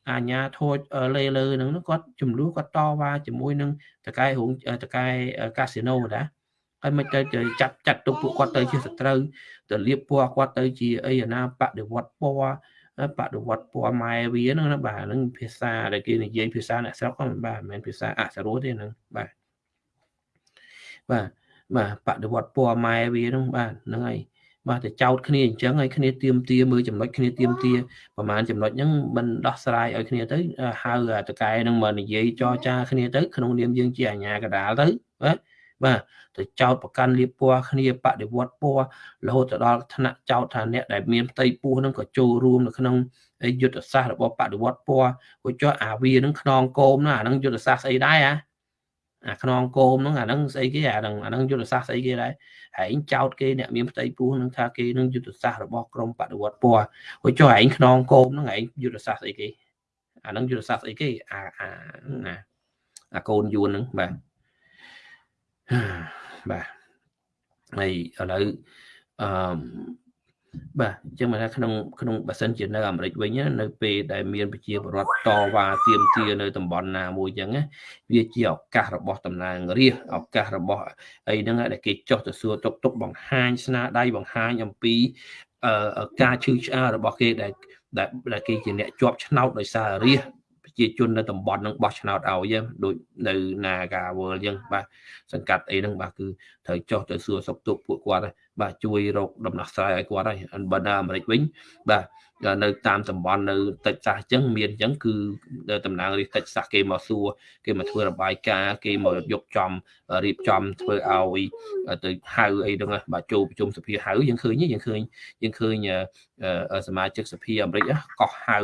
អាញាធូចលេលើហ្នឹងគាត់ចំនួនគាត់តវ៉ាជាមួយនឹងតកែរោងតកែកាស៊ីណូណាហើយមិនទៅចាត់ចាត់ទុកពួកគាត់ទៅជាសត្រូវទៅលៀបពណ៌គាត់ទៅជាអីអាណាបដិវត្តពណ៌បដិវត្តពណ៌ម៉ែវាហ្នឹងណាបាទហ្នឹងភាសាដែលគេនិយាយភាសាអ្នកស្រុកហ្នឹងបាទមិនមែនភាសាអសរោទេហ្នឹងបាទបាទបាទបដិវត្តពណ៌ម៉ែវាហ្នឹងបាទហ្នឹងហើយ បាទទៅចោតគ្នាអញ្ចឹងហើយគ្នាទៀមទាមើលចំណុចគ្នាទៀមទាប្រហែលចំណុចហ្នឹងមិនដោះស្រាយឲ្យគ្នាទៅហៅតកែហ្នឹងមកនិយាយចរចាគ្នាទៅក្នុងនាមយើងជាអាជ្ញាកដាលទៅបាទបាទទៅចោតប្រកាន់លៀបពណ៌គ្នាបដិវត្តពណ៌រហូតទៅដល់ថ្នាក់ចោតថាអ្នកដែលមានផ្ទៃពោះហ្នឹងក៏ចូលរួមនៅក្នុងយុទ្ធសាស្ត្ររបស់បដិវត្តពណ៌ក៏ចុះអាវាហ្នឹងខ្នងគោមណាអាហ្នឹងយុទ្ធសាស្ត្រស្អីដែរអា អាខ្នងគោមហ្នឹងអាហ្នឹងស្អីគេអាហ្នឹងអាហ្នឹងយុទ្ធសាស្ត្រស្អីគេដែរហែងចោតគេអ្នកមានផ្ទៃពោះហ្នឹងថាគេនឹងយុទ្ធសាស្ត្ររបស់ក្រមបដិវត្តពណ៌ហួចចុះឯងខ្នងគោមហ្នឹងឯងយុទ្ធសាស្ត្រស្អីគេអាហ្នឹងយុទ្ធសាស្ត្រស្អីគេអាអាណាអាកូនយួនហ្នឹងបាទបាទហើយឥឡូវអឺ បាទអញ្ចឹងមកថាក្នុងក្នុងបើសិនជានៅអាមេរិកវិញនៅពេលដែលមានប្រជាពលរដ្ឋតវ៉ាទាមទារនៅតំបន់ណាមួយអញ្ចឹងវាជាឱកាសរបស់តំណាងរាស្ត្រឱកាសរបស់អីហ្នឹងដែលគេចោះទៅសួរទុកទុកបង្ហាញស្នាដៃបង្ហាញអំពីអឺការឈឺឆ្អាលរបស់គេដែលដែលគេជាអ្នកជាប់ឆ្នោតដោយសាររាស្ត្រប្រ ជាជននៅតំបន់ហ្នឹងបោះឆ្នោតឲ្យដូចនៅ Naga World អញ្ចឹងបាទសង្កាត់អីហ្នឹងបាទគឺត្រូវចុះទៅសួរសុខទុក្ខពួកគាត់បាទជួយរកដំណោះស្រាយឲ្យគាត់ហើយបើនៅអាមេរិកវិញបាទ នៅតាមតំបន់នៅតិចសាសអញ្ចឹងមានអញ្ចឹងគឺតំណាងរាជតិចសាសគេមកសួរគេមកធ្វើរបាយការណ៍គេមកយកចំរៀបចំធ្វើឲ្យទៅហៅអីហ្នឹងបាទចូលប្រជុំសភាហៅយើងឃើញយើងឃើញយើងឃើញសមាជិកសភាអាមេរិកកោះហៅ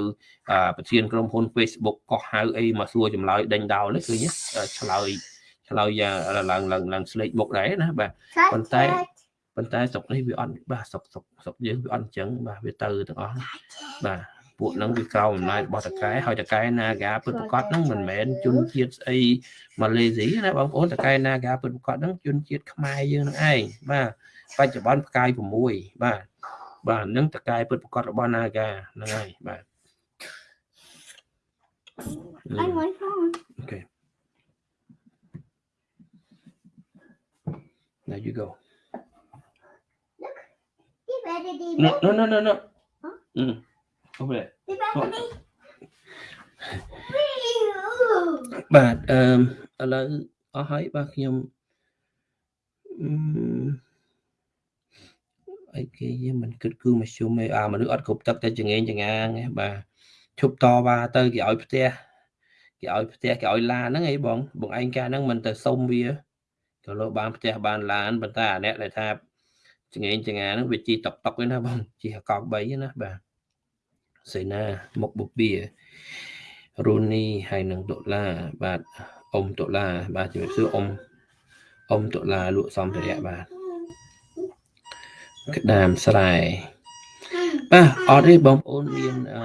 ប្រធានក្រុមហ៊ុន Facebook កោះហៅអីមកសួរចម្លើយដេញដោលឃើញឆ្លើយឆ្លើយយ៉ាងឡើងឡើងឡើងស្លេកមុខដែរណាបាទប៉ុន្តែ ប៉ុន្តែស្រុកនេះវាអត់បាទស្រុកស្រុកស្រុកយើងវាអត់អញ្ចឹងបាទវាទៅទាំងអស់បាទពួកហ្នឹងវាក្រោមអំណាចរបស់តកែហើយតកែណាកាពិតប្រកបហ្នឹងមិនមែនជនជាតិស្អីម៉ាឡេស៊ីណាបងប្អូនតកែណាកាពិតប្រកបហ្នឹងជនជាតិខ្មែរយើងហ្នឹងឯងបាទបច្ចុប្បន្នផ្កាយ6បាទបាទហ្នឹងតកែពិតប្រកបរបស់ណាកាហ្នឹងហើយបាទ I want phone. Okay. There you go. The battery. No, no, no, no, no. Huh? Mm. Over there. The battery. បាទអឺឥឡូវអស់ហើយបាទខ្ញុំអឺអីគេយើងមិនគិតគឺមធ្យមឯអាមនុស្សអត់គ្រប់ទឹកតែចងេងចងាងឯបាទឈប់តវ៉ាទៅគេឲ្យផ្ទះគេឲ្យផ្ទះគេឲ្យឡានហ្នឹងអីបងបងឯងកាហ្នឹងមិនទៅសុំវាក៏លោកបានផ្ទះបានឡានប៉ុន្តែអាអ្នកដែលថា ចងេងចងាហ្នឹងវាជីតុកតុកឯណាបងជីកក3ណាបាទសេណាមុខបុបៀរូនីហើយនឹងដុល្លារបាទអ៊ំដុល្លារបាទជំរាបសួរអ៊ំអ៊ំដុល្លារលក់សំភារៈបាទក្តាមស្រែបាទអត់ទេបងប្អូនមានអឺ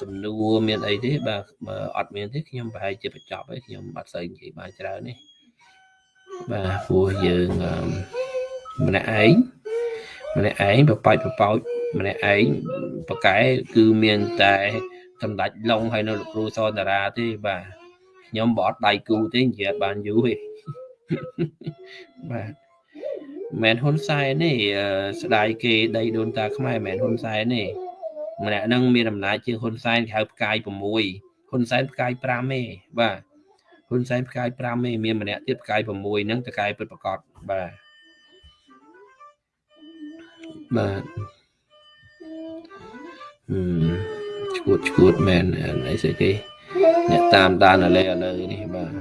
សំណួរមានអីទេបាទបើអត់មានទេខ្ញុំប្រហែលជាបញ្ចប់ហើយខ្ញុំអត់សូវនិយាយបានច្រើនទេបាទព្រោះយើងម្នាក់ឯង ម្នាក់ឯងបបាច់បបោចម្នាក់ឯងបកែគឺមានតែសម្ដេចឡុងហើយនៅលោកគ្រូសនតារាទេបាទខ្ញុំបអត់ដៃគូទេនិយាយបានយូរទេបាទមែនហ៊ុនសែនទេស្ដាយគេដីដូនតាខ្មែរមែនហ៊ុនសែនទេម្នាក់ហ្នឹងមានអំណាចជាងហ៊ុនសែនគេហៅផ្កាយ6ហ៊ុនសែនផ្កាយ5ទេបាទហ៊ុនសែនផ្កាយ5ទេមានម្នាក់ទៀតផ្កាយ6ហ្នឹងតកាយពិតប្រកបបាទ បាទហឹមឈួតឈួតមែនអីស្អីគេអ្នកតាមដានឥឡូវឥឡូវនេះបាទ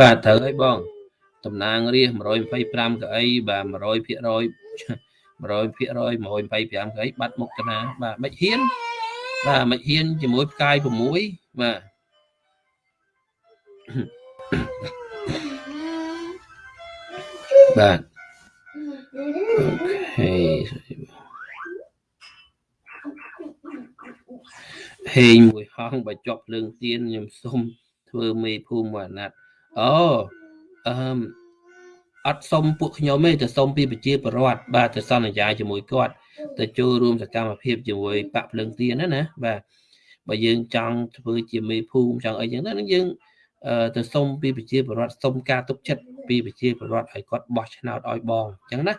បាទត្រូវហើយបងតំណាងរាស125កៅអីបាទ100%ភាគរយ100%ភាគរយ125កៅអីបាត់មុខតាណាបាទមិនហ៊ានបាទមិនហ៊ានជាមួយផ្កាយ6បាទ បាទអូខេហេងមួយហងបើជាប់ភ្លើងទៀនខ្ញុំសុំធ្វើមេភូមិមួយអាណត្តិអូអឺមអត់សុំពួកខ្ញុំទេទៅសុំពីប្រជាពលរដ្ឋបាទទៅសន្យាជាមួយគាត់ទៅចូលរួមសកម្មភាពជាមួយបាក់ភ្លើងទៀនណាណាបាទបើយើងចង់ធ្វើជាមេភូមិចង់អីចឹងទៅនឹងយើងទៅសុំពីប្រជាពលរដ្ឋសុំការទុកចិត្ត ពីប្រជាពលរដ្ឋឲ្យគាត់បោះឆ្នោតឲ្យបងអញ្ចឹងណា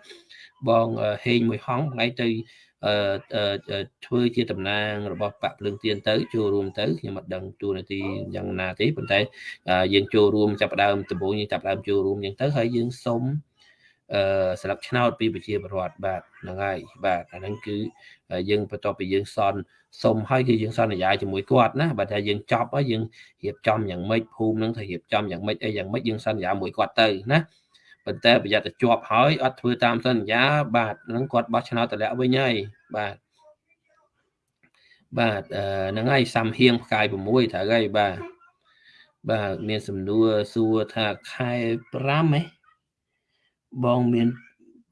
បងហេងមួយហងថ្ងៃទៅធ្វើជាតំណាងរបស់បកភ្លើងទៀនទៅចូលរួមទៅខ្ញុំអត់ដឹងទូនាទីយ៉ាងណាទេប៉ុន្តែយើងចូលរួមចាប់ផ្ដើមដំបូងយើងចាប់ផ្ដើមចូលរួមអញ្ចឹងទៅហើយយើងសុំ អឺស្លឹកឆ្នោតពីប្រជាពលរដ្ឋបាទហ្នឹងហើយបាទអាហ្នឹងគឺយើងបន្ទាប់ពីយើងសន់សុំហើយគឺយើងសន្យាជាមួយគាត់ណាបើថាយើងចប់ហើយយើងរៀបចំយ៉ាងម៉េចភូមិហ្នឹងថារៀបចំយ៉ាងម៉េចអីយ៉ាងម៉េចយើងសន្យាមួយគាត់ទៅណាប៉ុន្តែប្រយ័ត្នតែជាប់ហើយអត់ធ្វើតាមសន្យាបាទហ្នឹងគាត់បោះឆ្នោតតម្លាក់វិញហើយបាទបាទហ្នឹងហើយសំហៀងផ្កាយ6ត្រូវហើយបាទបាទមានសំណួរសួរថាខែ5ហ៎ បងមាន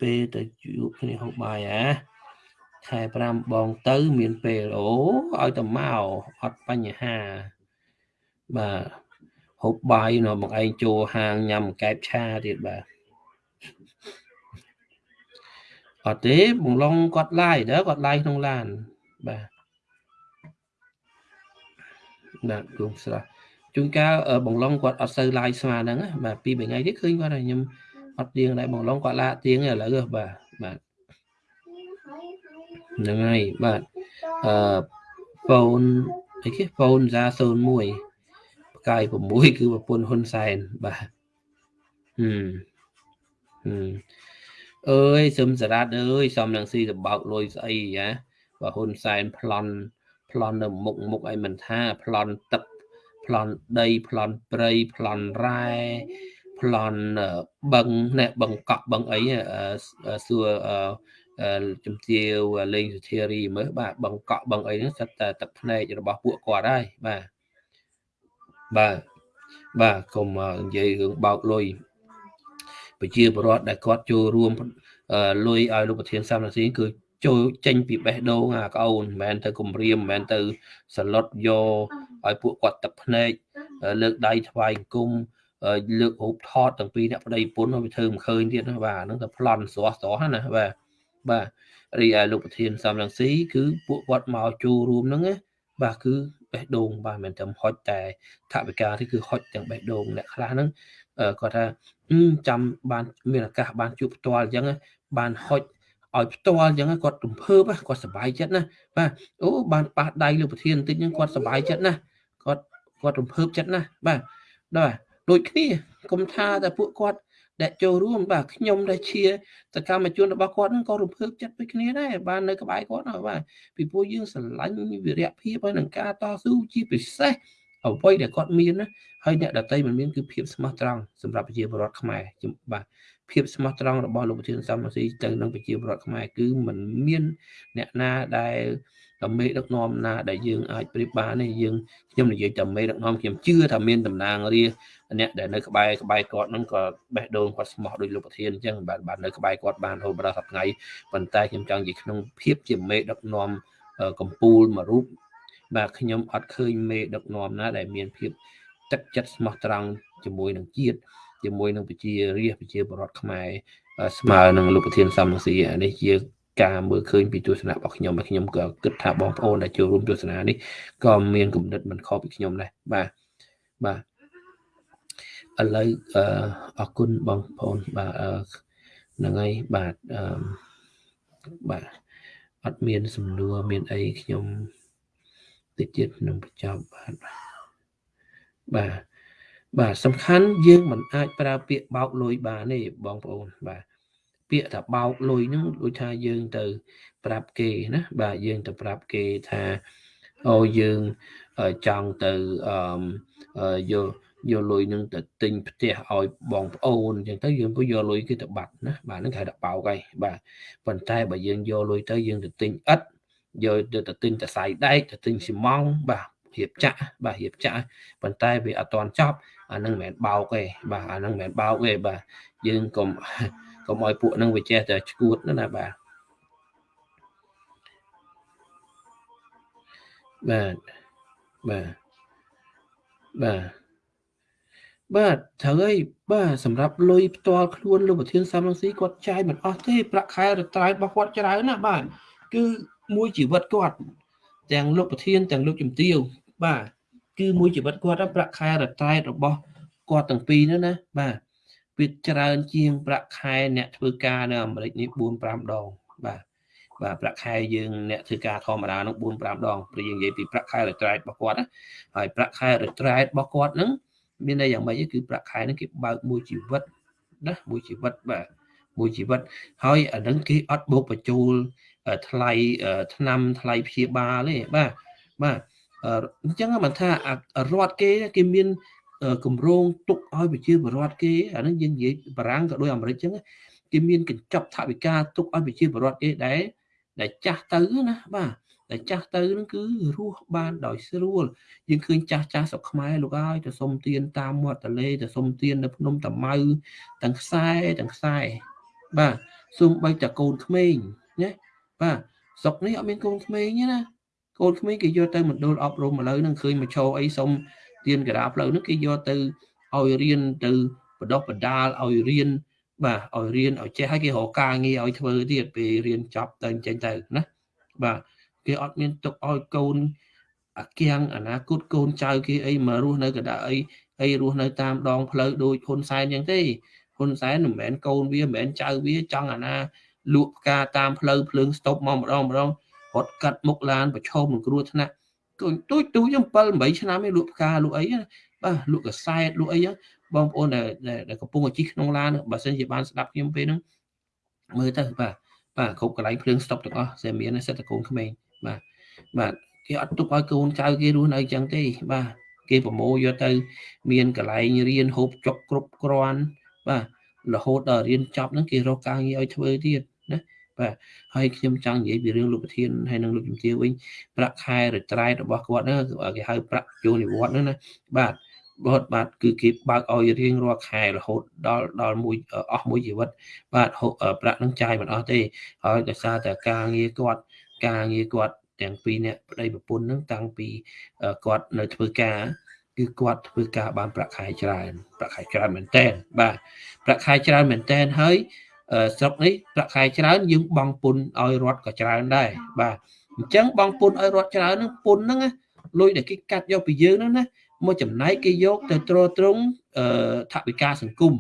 ពេលទៅជួបគ្នាហូបបាយអាខែ5បងទៅមានពេលអូឲ្យទៅមកអត់បញ្ហាបាទហូបបាយនៅបងឯងចូលហាងញ៉ាំកែបឆាទៀតបាទអត់ទេបងឡុងគាត់ឡាយដែរគាត់ឡាយក្នុងឡានបាទបាទគង់ស្រះជួនកាលបងឡុងគាត់អត់សូវឡាយស្មើហ្នឹងបាទពីរបីថ្ងៃទៀតឃើញគាត់ខ្ញុំ អត់ទៀងដែរបងឡុងគាត់ឡាទៀងឥឡូវបាទបាទហ្នឹងហើយបាទអឺហ្វូនអីគេហ្វូនសា01ផ្កាយ6គឺប្រពន្ធហ៊ុនសែនបាទហឹមហឹមអើយសឹមសារ៉ាត់អើយសំនឹងស៊ីសបោកលុយស្អីយ៉ាបើហ៊ុនសែនប្លន់ប្លន់នៅមុខមុខអីមិនថាប្លន់ទឹកប្លន់ដីប្លន់ព្រៃប្លន់រ៉ែ ប្លន់បឹងណែបឹងកក់បឹងអីសួរជំទាវលេងសុធារីមើលបាទបឹងកក់បឹងអីហ្នឹងសិតតែទឹកភ្នែករបស់ពួកគាត់ហើយបាទបាទបាទកុំនិយាយរឿងបោកលុយប្រជាពលរដ្ឋដែលគាត់ចូលរួមលុយឲ្យលោកប្រធានសំរងស៊ីគឺចូលចេញពីបេះដូងអាកូនមិនមែនទៅគម្រាមមិនមែនទៅសឡុតយកឲ្យពួកគាត់ទឹកភ្នែកលើកដៃថ្វាយអង្គម លើករូបថតទាំងពីរអ្នកប្តីប្រពន្ធវាធ្វើមិនឃើញទៀតណាបាទហ្នឹងទៅប្លន់ស្រស់ស្រស់ណាបាទបាទរីឯលោកប្រធានសំរងស៊ីគឺពួកគាត់មកចូលរួមហ្នឹងណាបាទគឺបេះដូងបាទមិនត្រឹមហុចតែថវិកាទេគឺហុចទាំងបេះដូងអ្នកខ្លះហ្នឹងគាត់ថាចាំបានមានឱកាសបានជួបផ្ទាល់អញ្ចឹងបានហុចឲ្យផ្ទាល់អញ្ចឹងគាត់រំភើបគាត់សប្បាយចិត្តណាបាទអូបានប៉ះដៃលោកប្រធានបន្តិចហ្នឹងគាត់សប្បាយចិត្តណាគាត់គាត់រំភើបចិត្តណាបាទបាទ ដូចគ្នាគុំថាតែពួកគាត់ដែលចូលរួមបាទខ្ញុំដែលជាសកម្មជនរបស់គាត់ហ្នឹងក៏រំភើបចិត្តដូចគ្នាដែរបាននៅក្បែរគាត់ណាបាទពីព្រោះយើងស្រឡាញ់វិរៈភាពហើយនឹងការតស៊ូជាពិសេសអ្វីដែលគាត់មានណាហើយអ្នកដតីមិនមានគឺភាពស្មោះត្រង់សម្រាប់ប្រជាពលរដ្ឋខ្មែរបាទភាពស្មោះត្រង់របស់លោកប្រធានសំស៊ីទៅនឹងប្រជាពលរដ្ឋខ្មែរគឺមិនមានអ្នកណាដែល មេដឹកនាំណាដែលយើងអាចប្រៀបបានទេយើងខ្ញុំនិយាយតែមេដឹកនាំខ្ញុំជឿថាមានតំណាងរាអ្នកដែលនៅក្បែរក្បែរគាត់ហ្នឹងក៏បេះដូងគាត់ស្មោះដោយលោកប្រធានអញ្ចឹងបាទបាទនៅក្បែរគាត់បានរហូតដល់សប្តាហ៍ប៉ុន្តែខ្ញុំចង់និយាយក្នុងភាពជាមេដឹកនាំកម្ពូលមួយរូបបាទខ្ញុំអត់ឃើញមេដឹកនាំណាដែលមានភាពទឹកចិត្តស្មោះត្រង់ជាមួយនឹងជាតិជាមួយនឹងប្រជារាស្ត្រប្រជាពលរដ្ឋខ្មែរស្មើនឹងលោកប្រធានសំរងស៊ីនេះជា ការមើលឃើញពីទស្សនៈរបស់ខ្ញុំហើយខ្ញុំក៏គិតថាបងប្អូនដែលចូលរួមទស្សនានេះក៏មានគំនិតមិនខុសពីខ្ញុំដែរបាទបាទឥឡូវអរគុណបងប្អូនបាទហ្នឹងហើយបាទអឺបាទអត់មានសំណួរមានអីខ្ញុំតិចទៀតនឹងបញ្ចប់បាទបាទបាទសំខាន់យើងមិនអាចប្រើពាក្យបោកលុយបានទេបងប្អូនបាទ ពាក្យថាបោកលុយហ្នឹងដូចថាយើងទៅប្រាប់គេណាបាទយើងទៅប្រាប់គេថាអូយើងចង់ទៅអឺយកយកលុយនឹងទៅទិញផ្ទះឲ្យបងប្អូនអញ្ចឹងទៅយើងក៏យកលុយគេទៅបាត់ណាបាទហ្នឹងគេហៅថាបោកហើយបាទប៉ុន្តែបើយើងយកលុយទៅយើងទៅទិញឥដ្ឋយកទៅទិញតសៃដែកទៅទិញស៊ីម៉ងបាទរៀបចាក់បាទរៀបចាក់ប៉ុន្តែវាអត់ទាន់ចប់អានឹងមិនមែនបោកទេបាទអានឹងមិនមែនបោកទេបាទយើងកុំ កុំឲ្យពួកនឹងវាចេះតែឈួតណាបាទបាទបាទបាទបាទត្រូវហើយបាទសម្រាប់លុយផ្ទាល់ខ្លួនលោកប្រធានសំរងស៊ីគាត់ចាយមិនអស់ទេប្រាក់ខែរត្រៃរបស់គាត់ច្រើនណាបាទគឺមួយជីវិតគាត់ទាំងលោកប្រធានទាំងលោកជំទាវបាទគឺមួយជីវិតគាត់ប្រាក់ខែរត្រៃរបស់គាត់ទាំងពីរនោះណាបាទ វាច្រើនជាងប្រាក់ខែអ្នកធ្វើការនៅអាមេរិកនេះ4 5ដងបាទបាទប្រាក់ខែយើងអ្នកធ្វើការធម្មតានោះ4 5ដងព្រោះយើងនិយាយពីប្រាក់ខែរត្រៃរបស់គាត់ណាហើយប្រាក់ខែរត្រៃរបស់គាត់ហ្នឹងមានន័យយ៉ាងម៉េចគឺប្រាក់ខែហ្នឹងគេបើកមួយជីវិតណាមួយជីវិតបាទមួយជីវិតហើយអានឹងគេអត់បូកបញ្ចូលថ្លៃឆ្នាំថ្លៃព្យាបាលទេបាទបាទអញ្ចឹងមិនថារដ្ឋគេគេមាន គម្រោងទុកឲ្យប្រជាពលរដ្ឋគេអានឹងយើងនិយាយបារាំងក៏ដូចអាមេរិកអញ្ចឹងគេមានកញ្ចប់ថវិកាទុកឲ្យប្រជាពលរដ្ឋគេដែរដែលចាស់ទៅណាបាទតែចាស់ទៅនឹងគឺរស់បានដោយស្រួលយើងឃើញចាស់ចាស់ស្រុកខ្មែរលោកហើយទៅសុំទានតាមមាត់ទន្លេទៅសុំទាននៅភ្នំតាម៉ៅទាំងខ្សែទាំងខ្សែបាទសូម្បីតែកូនក្មេងណាបាទស្រុកនេះអត់មានកូនក្មេងទេណាកូនក្មេងគេយកទៅមណ្ឌលអប់រំឥឡូវនឹងឃើញមកឈរអីសុំ ទានកដាផ្លូវនោះគេយកទៅឲ្យរៀនទៅបដោះបដាលឲ្យរៀនបាទឲ្យរៀនឲ្យចេះឲ្យគេរកការងារឲ្យធ្វើទៀតពេលរៀនចប់ទៅចេញទៅណាបាទគេអត់មានទុកឲ្យកូនអាគៀងអនាគតកូនចៅគេអីមករស់នៅកណ្ដាលអីអីរស់នៅតាមដងផ្លូវដូចហ៊ុនសែនអញ្ចឹងទេហ៊ុនសែនមិនមែនកូនវាមិនមែនចៅវាចង់អាណាលក់ផ្កាតាមផ្លូវភ្លើងស្តុបមកម្ដងម្ដងរត់កាត់មុខឡានប្រឈមនឹងគ្រោះថ្នាក់ក ទូចទូចទូចចឹង7 8ឆ្នាំឯងលក់ផ្កាលក់អីបាទលក់កសែតលក់អីចឹងបងប្អូនដែលកំពុងជិះក្នុងឡានបើសិនជាបានស្ដាប់ខ្ញុំពេលហ្នឹងមើលទៅបាទបាទគ្រប់កន្លែងភ្លើងស្តុបទាំងអស់តែមានសិតតកូនក្មេងបាទបាទគេអត់ទុកឲ្យកូនចៅគេរស់នៅអញ្ចឹងទេ បាទគេប្រមូលយកទៅ មានកន្លែងរៀនហូបចុកគ្រប់គ្រាន់បាទរហូតដល់រៀនចប់ហ្នឹងគេរកការងារឲ្យធ្វើទៀតណា បាទហើយខ្ញុំចង់និយាយពីរឿងលោកប្រធានហើយនិងលោកជំទាវវិញប្រាក់ខែរត្រែតរបស់គាត់ហ្នឹងគេហៅប្រាក់ចូលនិវត្តន៍ហ្នឹងណាបាទបាទបាទគឺគេបើកឲ្យរៀងរាល់ខែរហូតដល់ដល់មួយអស់មួយជីវិត បាទប្រាក់នឹងចាយមិនអស់ទេហើយដោយសារតែការងារគាត់ការងារគាត់ទាំងពីរនាក់ប្តីប្រពន្ធនឹងតាំងពីគាត់នៅធ្វើការគឺគាត់ធ្វើការបានប្រាក់ខែច្រើនប្រាក់ខែច្រើនមែនតើបាទប្រាក់ខែច្រើនមែនតើហើយ ស្រុកនេះប្រាក់ខែច្រើនយើងបង់ពន្ធឲ្យរដ្ឋក៏ច្រើនដែរបាទអញ្ចឹងបង់ពន្ធឲ្យរដ្ឋច្រើនហ្នឹងពន្ធហ្នឹងលុយដែលគេកាត់យកពីយើងហ្នឹងណាមួយចំណែកគេយកទៅទ្រទ្រង់ថវិកាសង្គម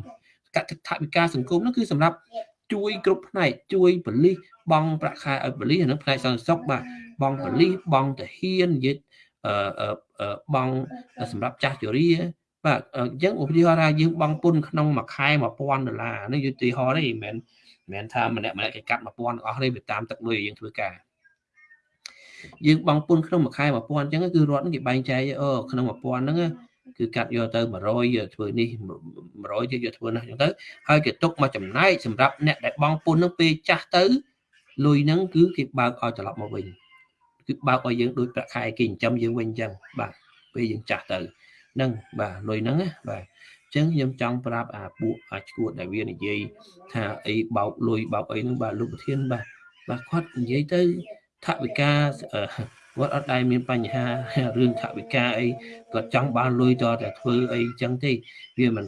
កថវិកាសង្គមហ្នឹងគឺសម្រាប់ជួយគ្រប់ផ្នែកជួយបលិសបង់ប្រាក់ខែឲ្យបលិសហ្នឹងផ្នែកសន្តិសុខបាទបង់បលិសបង់ទាហាននិយាយអឺបង់សម្រាប់ចាស់ជរា បាទអញ្ចឹងឧទាហរណ៍ថាយើងបង់ពន្ធក្នុងមួយខែ1000ដុល្លារនេះឧទាហរណ៍ទេមិនមែនមិនមែនថាម្នាក់ម្នាក់គេកាត់1000ទាំងអស់ទេវាតាមទឹកលុយយើងធ្វើការយើងបង់ពន្ធក្នុងមួយខែ1000អញ្ចឹងគឺរដ្ឋគេបែងចែកអូក្នុង1000ហ្នឹងគឺកាត់យកទៅ100ធ្វើនេះ100ទៀតយកធ្វើនោះអញ្ចឹងទៅហើយគេទុកមកចំណែកសម្រាប់អ្នកដែលបង់ពន្ធហ្នឹងពេលចាស់ទៅលុយហ្នឹងគឺគេបើកឲ្យត្រឡប់មកវិញគឺបើកឲ្យយើងដូចប្រាក់ខែគេចិញ្ចឹមយើងវិញអញ្ចឹងបាទពេលយើងចាស់ទៅហ្នឹងបាទលុយហ្នឹងណាបាទចឹងខ្ញុំចង់ប្រាប់អាពួកអាឈួតដែលវានិយាយថាអីបោកលុយបោកអីហ្នឹងបាទលោកប្រធានបាទបាទគាត់និយាយទៅថវិកាគាត់អត់ដែលមានបញ្ហារឿងថវិកាអីគាត់ចង់បានលុយតតែធ្វើអីចឹងទេវាមិន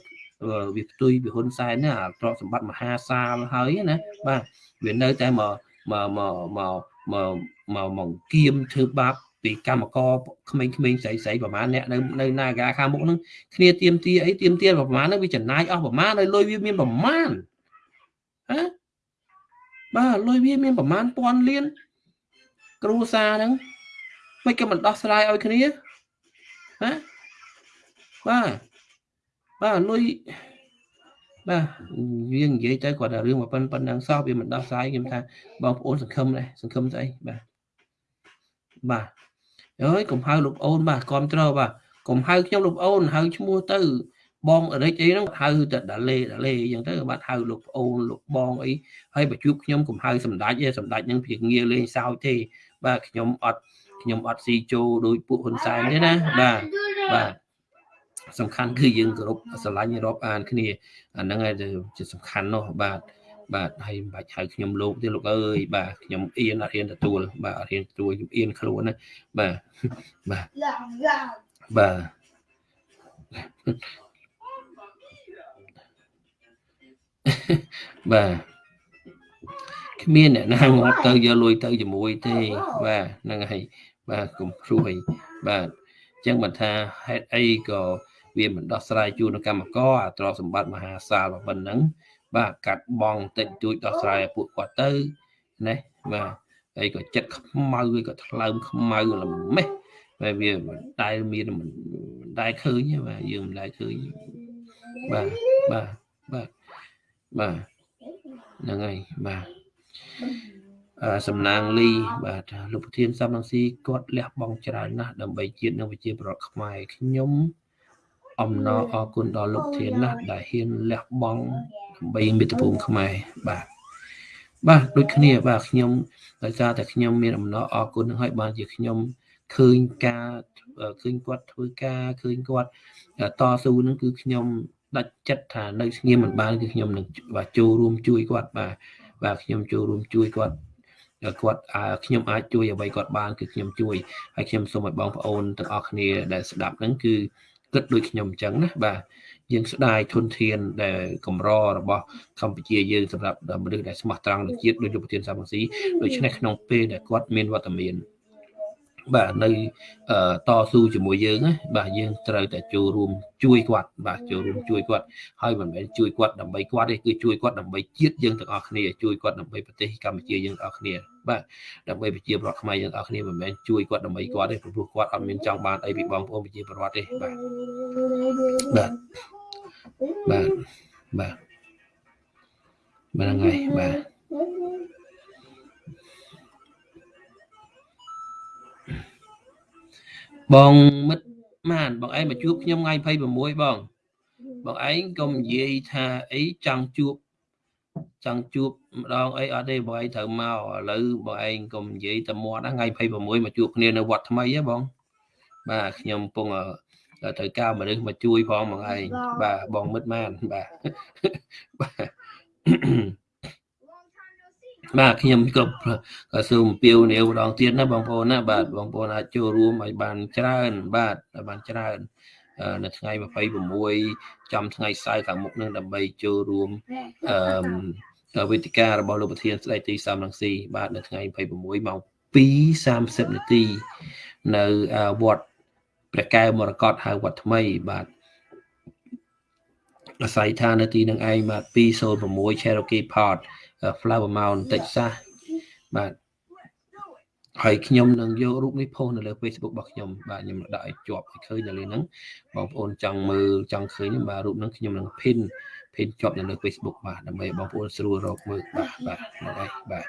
វាផ្ទុយពីហ៊ុនសែនណាទ្រព្យសម្បត្តិមហាសាលហើយណាបាទវានៅតែមកមកមកមកមកមកមកគៀមធ្វើបាប ពីកម្មករក្មេងៗស្រីស្រីប្រហែលអ្នកនៅនៅនាការខាងមុខហ្នឹងគ្នាទៀមទាអីទៀមទាប្រហែលហ្នឹងវាចំណាយអស់ប្រហែលហើយលុយវាមានប្រហែលហ៎បាទលុយវាមានប្រហែលពាន់លានគ្រូសាហ្នឹងមិនក៏មិនដោះស្រាយឲ្យគ្នាហ៎បាទបាទលុយបាទវានិយាយទៅគាត់ថារឿងមកប៉ុណ្ប៉ុណ្ណឹងសោះវាមិនដោះស្រាយខ្ញុំថាបងប្អូនសង្ឃឹមដែរសង្ឃឹមស្អីបាទបាទ អើយកុំហៅលោកអូនបាទគ្រប់ត្របាទកុំហៅខ្ញុំលោកអូនហៅឈ្មោះទៅបងរិចអីហ្នឹងហៅតែដាលេដាលេអញ្ចឹងទៅបាទហៅលោកប្អូនលោកបងអីហើយបើជួបខ្ញុំកុំហៅសម្ដេចទេសម្ដេចហ្នឹងវាងាលេងសើចទេ បាទខ្ញុំអត់ខ្ញុំអត់ស៊ីចូលដោយពួកហ៊ុនសែនទេណាបាទបាទសំខាន់គឺយើងគោរពស្រឡាញ់រាប់អានគ្នាអាហ្នឹងឯងជាសំខាន់នោះបាទ បាទហើយមិនបាច់ហៅខ្ញុំលោកទេលោកអើយបាទខ្ញុំអៀនអត់ហ៊ានទទួលបាទអត់ហ៊ានទទួលខ្ញុំអៀនខ្លួនណាបាទបាទបាទបាទគ្មានអ្នកណាងាប់ទៅយកលុយទៅជាមួយទេបាទហ្នឹងហើយបាទកុំព្រួយបាទអញ្ចឹងបើថាហេតុអីក៏វាមិនដោះស្រាយជូនកម្មករអាទ្រព្យសម្បត្តិមហាសាលប៉ុណ្ណឹង បាទកាត់បងតិចតួចដោះស្រាយឲ្យពួកគាត់ទៅណាបាទហើយក៏ចិត្តខ្មៅក៏ថ្លើមខ្មៅល្មេះហើយវាមិនដែលមានមិនដែលឃើញបាទយើងមិនដែលឃើញបាទបាទបាទបាទហ្នឹងហើយបាទសំណាងលីបាទលោកប្រធានសំរងស៊ីគាត់លះបង់ច្រើនណាស់ដើម្បីជាតិនិងប្រជាប្រដ្ឋខ្មែរខ្ញុំអំណរអរគុណដល់លោកធានណាស់ដែលហ៊ានលះបង់ ដើម្បីមាតុភូមិខ្មែរបាទបាទដូចគ្នាបាទខ្ញុំដោយសារតែខ្ញុំមានអំណរអរគុណនឹងឲ្យបានជាខ្ញុំឃើញការឃើញគាត់ធ្វើការឃើញគាត់តស៊ូនឹងគឺខ្ញុំដាច់ចិត្តថានៅស្ងៀមមិនបានគឺខ្ញុំនឹងបាទចូលរួមជួយគាត់បាទបាទខ្ញុំចូលរួមជួយគាត់គាត់ខ្ញុំអាចជួយអ្វីគាត់បានគឺខ្ញុំជួយហើយខ្ញុំសូមឲ្យបងប្អូនទាំងអស់គ្នាដែលស្ដាប់ហ្នឹងគឺគិតដូចខ្ញុំអញ្ចឹងណាបាទ យើងស្ដាយធនធានដែលកម្ររបស់កម្ពុជាយើងសម្រាប់មនុស្សដែលស្មោះត្រង់នឹងជាតិដោយលោកប្រធានសាមស៊ីដូច្នេះក្នុងពេលដែលគាត់មានវត្តមានបាទនៅតស៊ូជាមួយយើងណាបាទយើងត្រូវតែចូលរួមជួយគាត់បាទចូលរួមជួយគាត់ហើយមិនមែនជួយគាត់ដើម្បីគាត់ទេគឺជួយគាត់ដើម្បីជាតិយើងទាំងអស់គ្នាជួយគាត់ដើម្បីប្រទេសកម្ពុជាយើងទាំងអស់គ្នាបាទដើម្បីប្រជាពលរដ្ឋខ្មែរយើងទាំងអស់គ្នាមិនមែនជួយគាត់ដើម្បីគាត់ទេព្រោះគាត់អត់មានចង់បានអីពីបងប្អូនប្រជាពលរដ្ឋទេបាទបាទ បាទបាទបាទហ្នឹងហើយបាទបងមិត្តម៉ានបងឯងមកជួបខ្ញុំថ្ងៃ26បងបងឯងកុំនិយាយថាអីចង់ជួបចង់ជួបម្ដងអីអត់ទេបងឯងត្រូវមកឥឡូវបងឯងកុំនិយាយតែមាត់ថ្ងៃ26មកជួបគ្នានៅវត្តថ្មីហ៎បងបាទខ្ញុំពង ត្រូវការមនុស្សមកជួយផងបងឯងបាទបងមិត្តម៉ានបាទបាទបាទខ្ញុំគ្រប់សូមអំពាវនាវម្ដងទៀតណាបងប្អូនណាបាទបងប្អូនអាចចូលរួមឲ្យបានច្រើន បាទឲ្យបានច្រើននៅថ្ងៃ26ចំថ្ងៃសៅរ៍ខាងមុខនឹងដើម្បីចូលរួមអឺវេទិការបស់លោកប្រធានស្ដីទីសំរងស៊ីបាទនៅថ្ងៃ26ម៉ោង2:30នាទីនៅវត្ត ព្រះកែវមរកតហៅវត្តថ្មីបាទអាស្រ័យថានៅទីនឹងឯងបាទ206 Cherokee Park Flower Mound Texas បាទហើយខ្ញុំនឹងយករូបនេះផុសនៅលើ Facebook របស់ខ្ញុំបាទខ្ញុំដាក់ឲ្យជាប់ឲ្យឃើញនៅលើហ្នឹងបងប្អូនចង់មើលចង់ឃើញបាទរូបហ្នឹងខ្ញុំនឹង pin pin ជាប់នៅលើ Facebook បាទដើម្បីបងប្អូនស្រួលរកមើលបាទបាទហ្នឹងហើយបាទ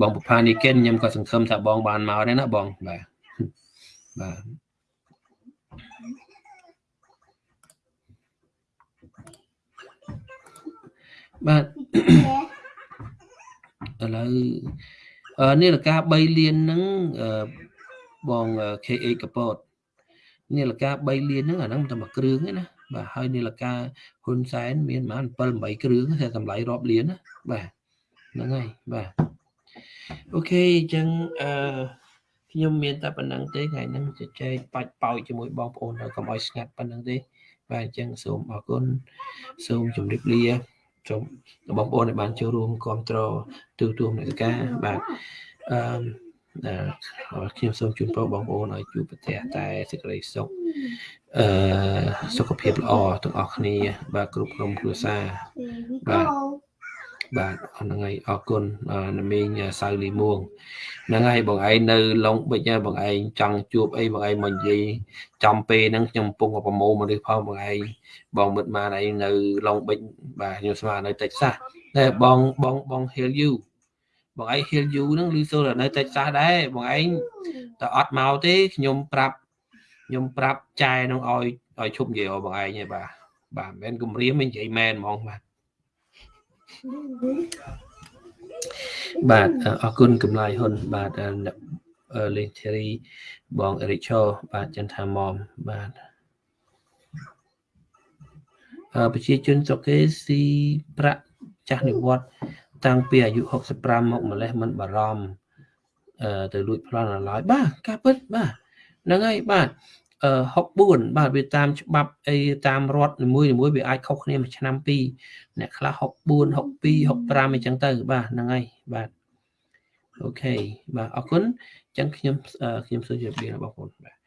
បងប្រផានីកិនខ្ញុំក៏សង្ឃឹមថាបងបានមកដែរណាបងបាទបាទ បាទឥឡូវនាឡិកា3លានហ្នឹងបង KA កពតនាឡិកា3លានហ្នឹងអាហ្នឹងតែមួយគ្រឿងទេណាបាទហើយនាឡិកាហ៊ុនសែនមានប្រហែល7 8គ្រឿងតែតម្លៃរាប់លានណាបាទហ្នឹងហើយបាទអូខេអញ្ចឹងអឺខ្ញុំមានតែប៉ុណ្្នឹងទេថ្ងៃហ្នឹងជជែកបាច់ប៉ោចជាមួយបងប្អូនដល់កុំឲ្យស្ងាត់ប៉ុណ្្នឹងទេបាទអញ្ចឹងសូមអរគុណសូមជម្រាបលា សូមបងប្អូនដែលបានចូលរួមគ្រប់គ្រងទូទួលមនសិការបាទអឺខ្ញុំសូមជូនពរបងប្អូនឲ្យជួបប្រទះតែសេចក្តីសុខអឺសុខភាពល្អទាំងអស់គ្នា បាទគ្រប់ក្រុមគ្រួសារបាទ បាទហ្នឹងហើយអរគុណណាមីងសៅលីមួងហ្នឹងហើយបងឯងនៅឡុងបិចបងឯងចង់ជួបអីបងឯងមកនិយាយចំពេលហ្នឹងខ្ញុំកំពុងប្រមូលមនុស្សផងបងឯងបងមិត្តម៉ានឯងនៅឡុងបិចបាទខ្ញុំស្មាននៅតិចសាសតែបងបងបងហៀលយូបងឯងហៀលយូហ្នឹងឮសូរនៅតិចសាសដែរបងឯងតែអត់មកទេខ្ញុំប្រាប់ខ្ញុំប្រាប់ចែនឹងឲ្យឲ្យឈប់និយាយបងឯងទេបាទបាទមិនមែនគម្រាមមិននិយាយមែនហ្មងបាទ បាទអរគុណកម្លាយហ៊ុនបាទលេងធីរីបងអេរិកឈោបាទចន្ទថាមុំបាទប្រជាជនស្រុកគេស៊ីប្រាក់ចាស់និវត្តតាំងពីអាយុ65មកម្លេះមិនបារម្ភអឺទៅលួចប្លន់ឡើយបាទការពិតបាទហ្នឹងហើយបាទ 64បាទវាតាមច្បាប់អីតាមរដ្ឋនីមួយនីមួយវាអាចខុសគ្នាមួយឆ្នាំពីរអ្នកខ្លះ64 62 65អីចឹងទៅ បាទហ្នឹងហើយបាទអូខេបាទអរគុណអញ្ចឹងខ្ញុំខ្ញុំសូមជម្រាបលាបងប្អូនបាទ